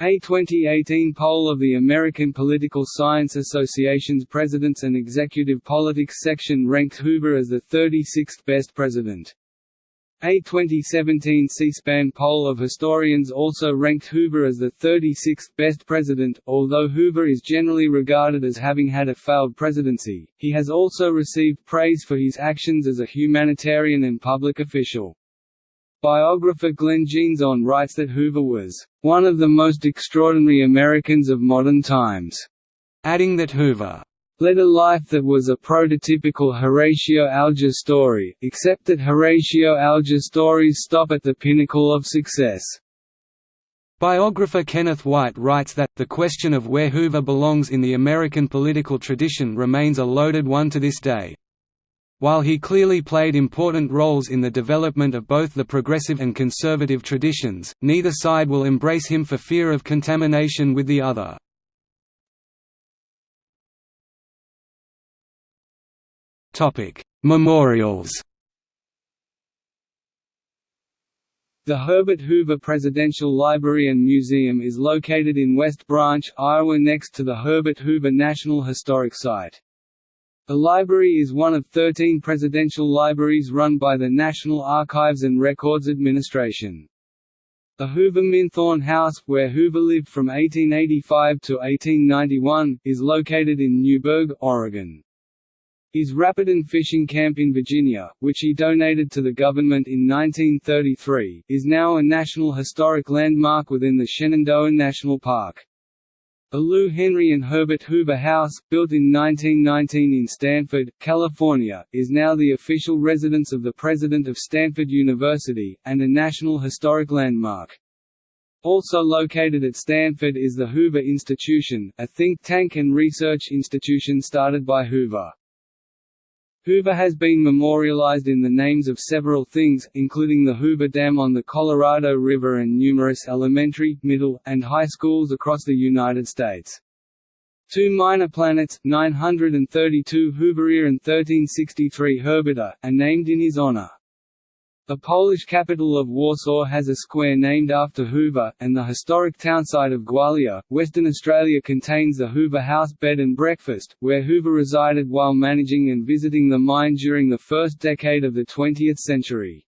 A 2018 poll of the American Political Science Association's Presidents and Executive Politics section ranked Hoover as the 36th best president. A 2017 C-SPAN poll of historians also ranked Hoover as the 36th best president. Although Hoover is generally regarded as having had a failed presidency, he has also received praise for his actions as a humanitarian and public official. Biographer Glenn Jeansonne writes that Hoover was one of the most extraordinary Americans of modern times, adding that Hoover led a life that was a prototypical Horatio Alger story, except that Horatio Alger stories stop at the pinnacle of success. Biographer Kenneth Whyte writes that, the question of where Hoover belongs in the American political tradition remains a loaded one to this day. While he clearly played important roles in the development of both the progressive and conservative traditions, neither side will embrace him for fear of contamination with the other. Memorials. The Herbert Hoover Presidential Library and Museum is located in West Branch, Iowa next to the Herbert Hoover National Historic Site. The library is one of 13 presidential libraries run by the National Archives and Records Administration. The Hoover Minthorn House, where Hoover lived from 1885 to 1891, is located in Newberg, Oregon. His Rapidan fishing camp in Virginia, which he donated to the government in 1933, is now a National Historic Landmark within the Shenandoah National Park. The Lou Henry and Herbert Hoover House, built in 1919 in Stanford, California, is now the official residence of the president of Stanford University, and a National Historic Landmark. Also located at Stanford is the Hoover Institution, a think tank and research institution started by Hoover. Hoover has been memorialized in the names of several things, including the Hoover Dam on the Colorado River and numerous elementary, middle, and high schools across the United States. Two minor planets, 932 Hooveria and 1363 Herberta, are named in his honor. The Polish capital of Warsaw has a square named after Hoover, and the historic townsite of Gwalia, Western Australia contains the Hoover House Bed and Breakfast, where Hoover resided while managing and visiting the mine during the first decade of the 20th century.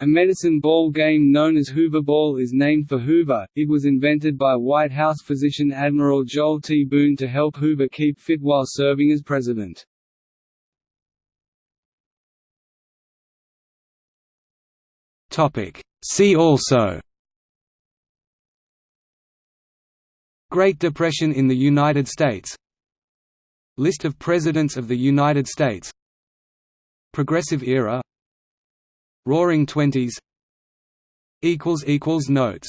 A medicine ball game known as Hoover Ball is named for Hoover. It was invented by White House physician Admiral Joel T. Boone to help Hoover keep fit while serving as president. Topic. See also Great Depression in the United States List of Presidents of the United States Progressive Era Roaring Twenties Notes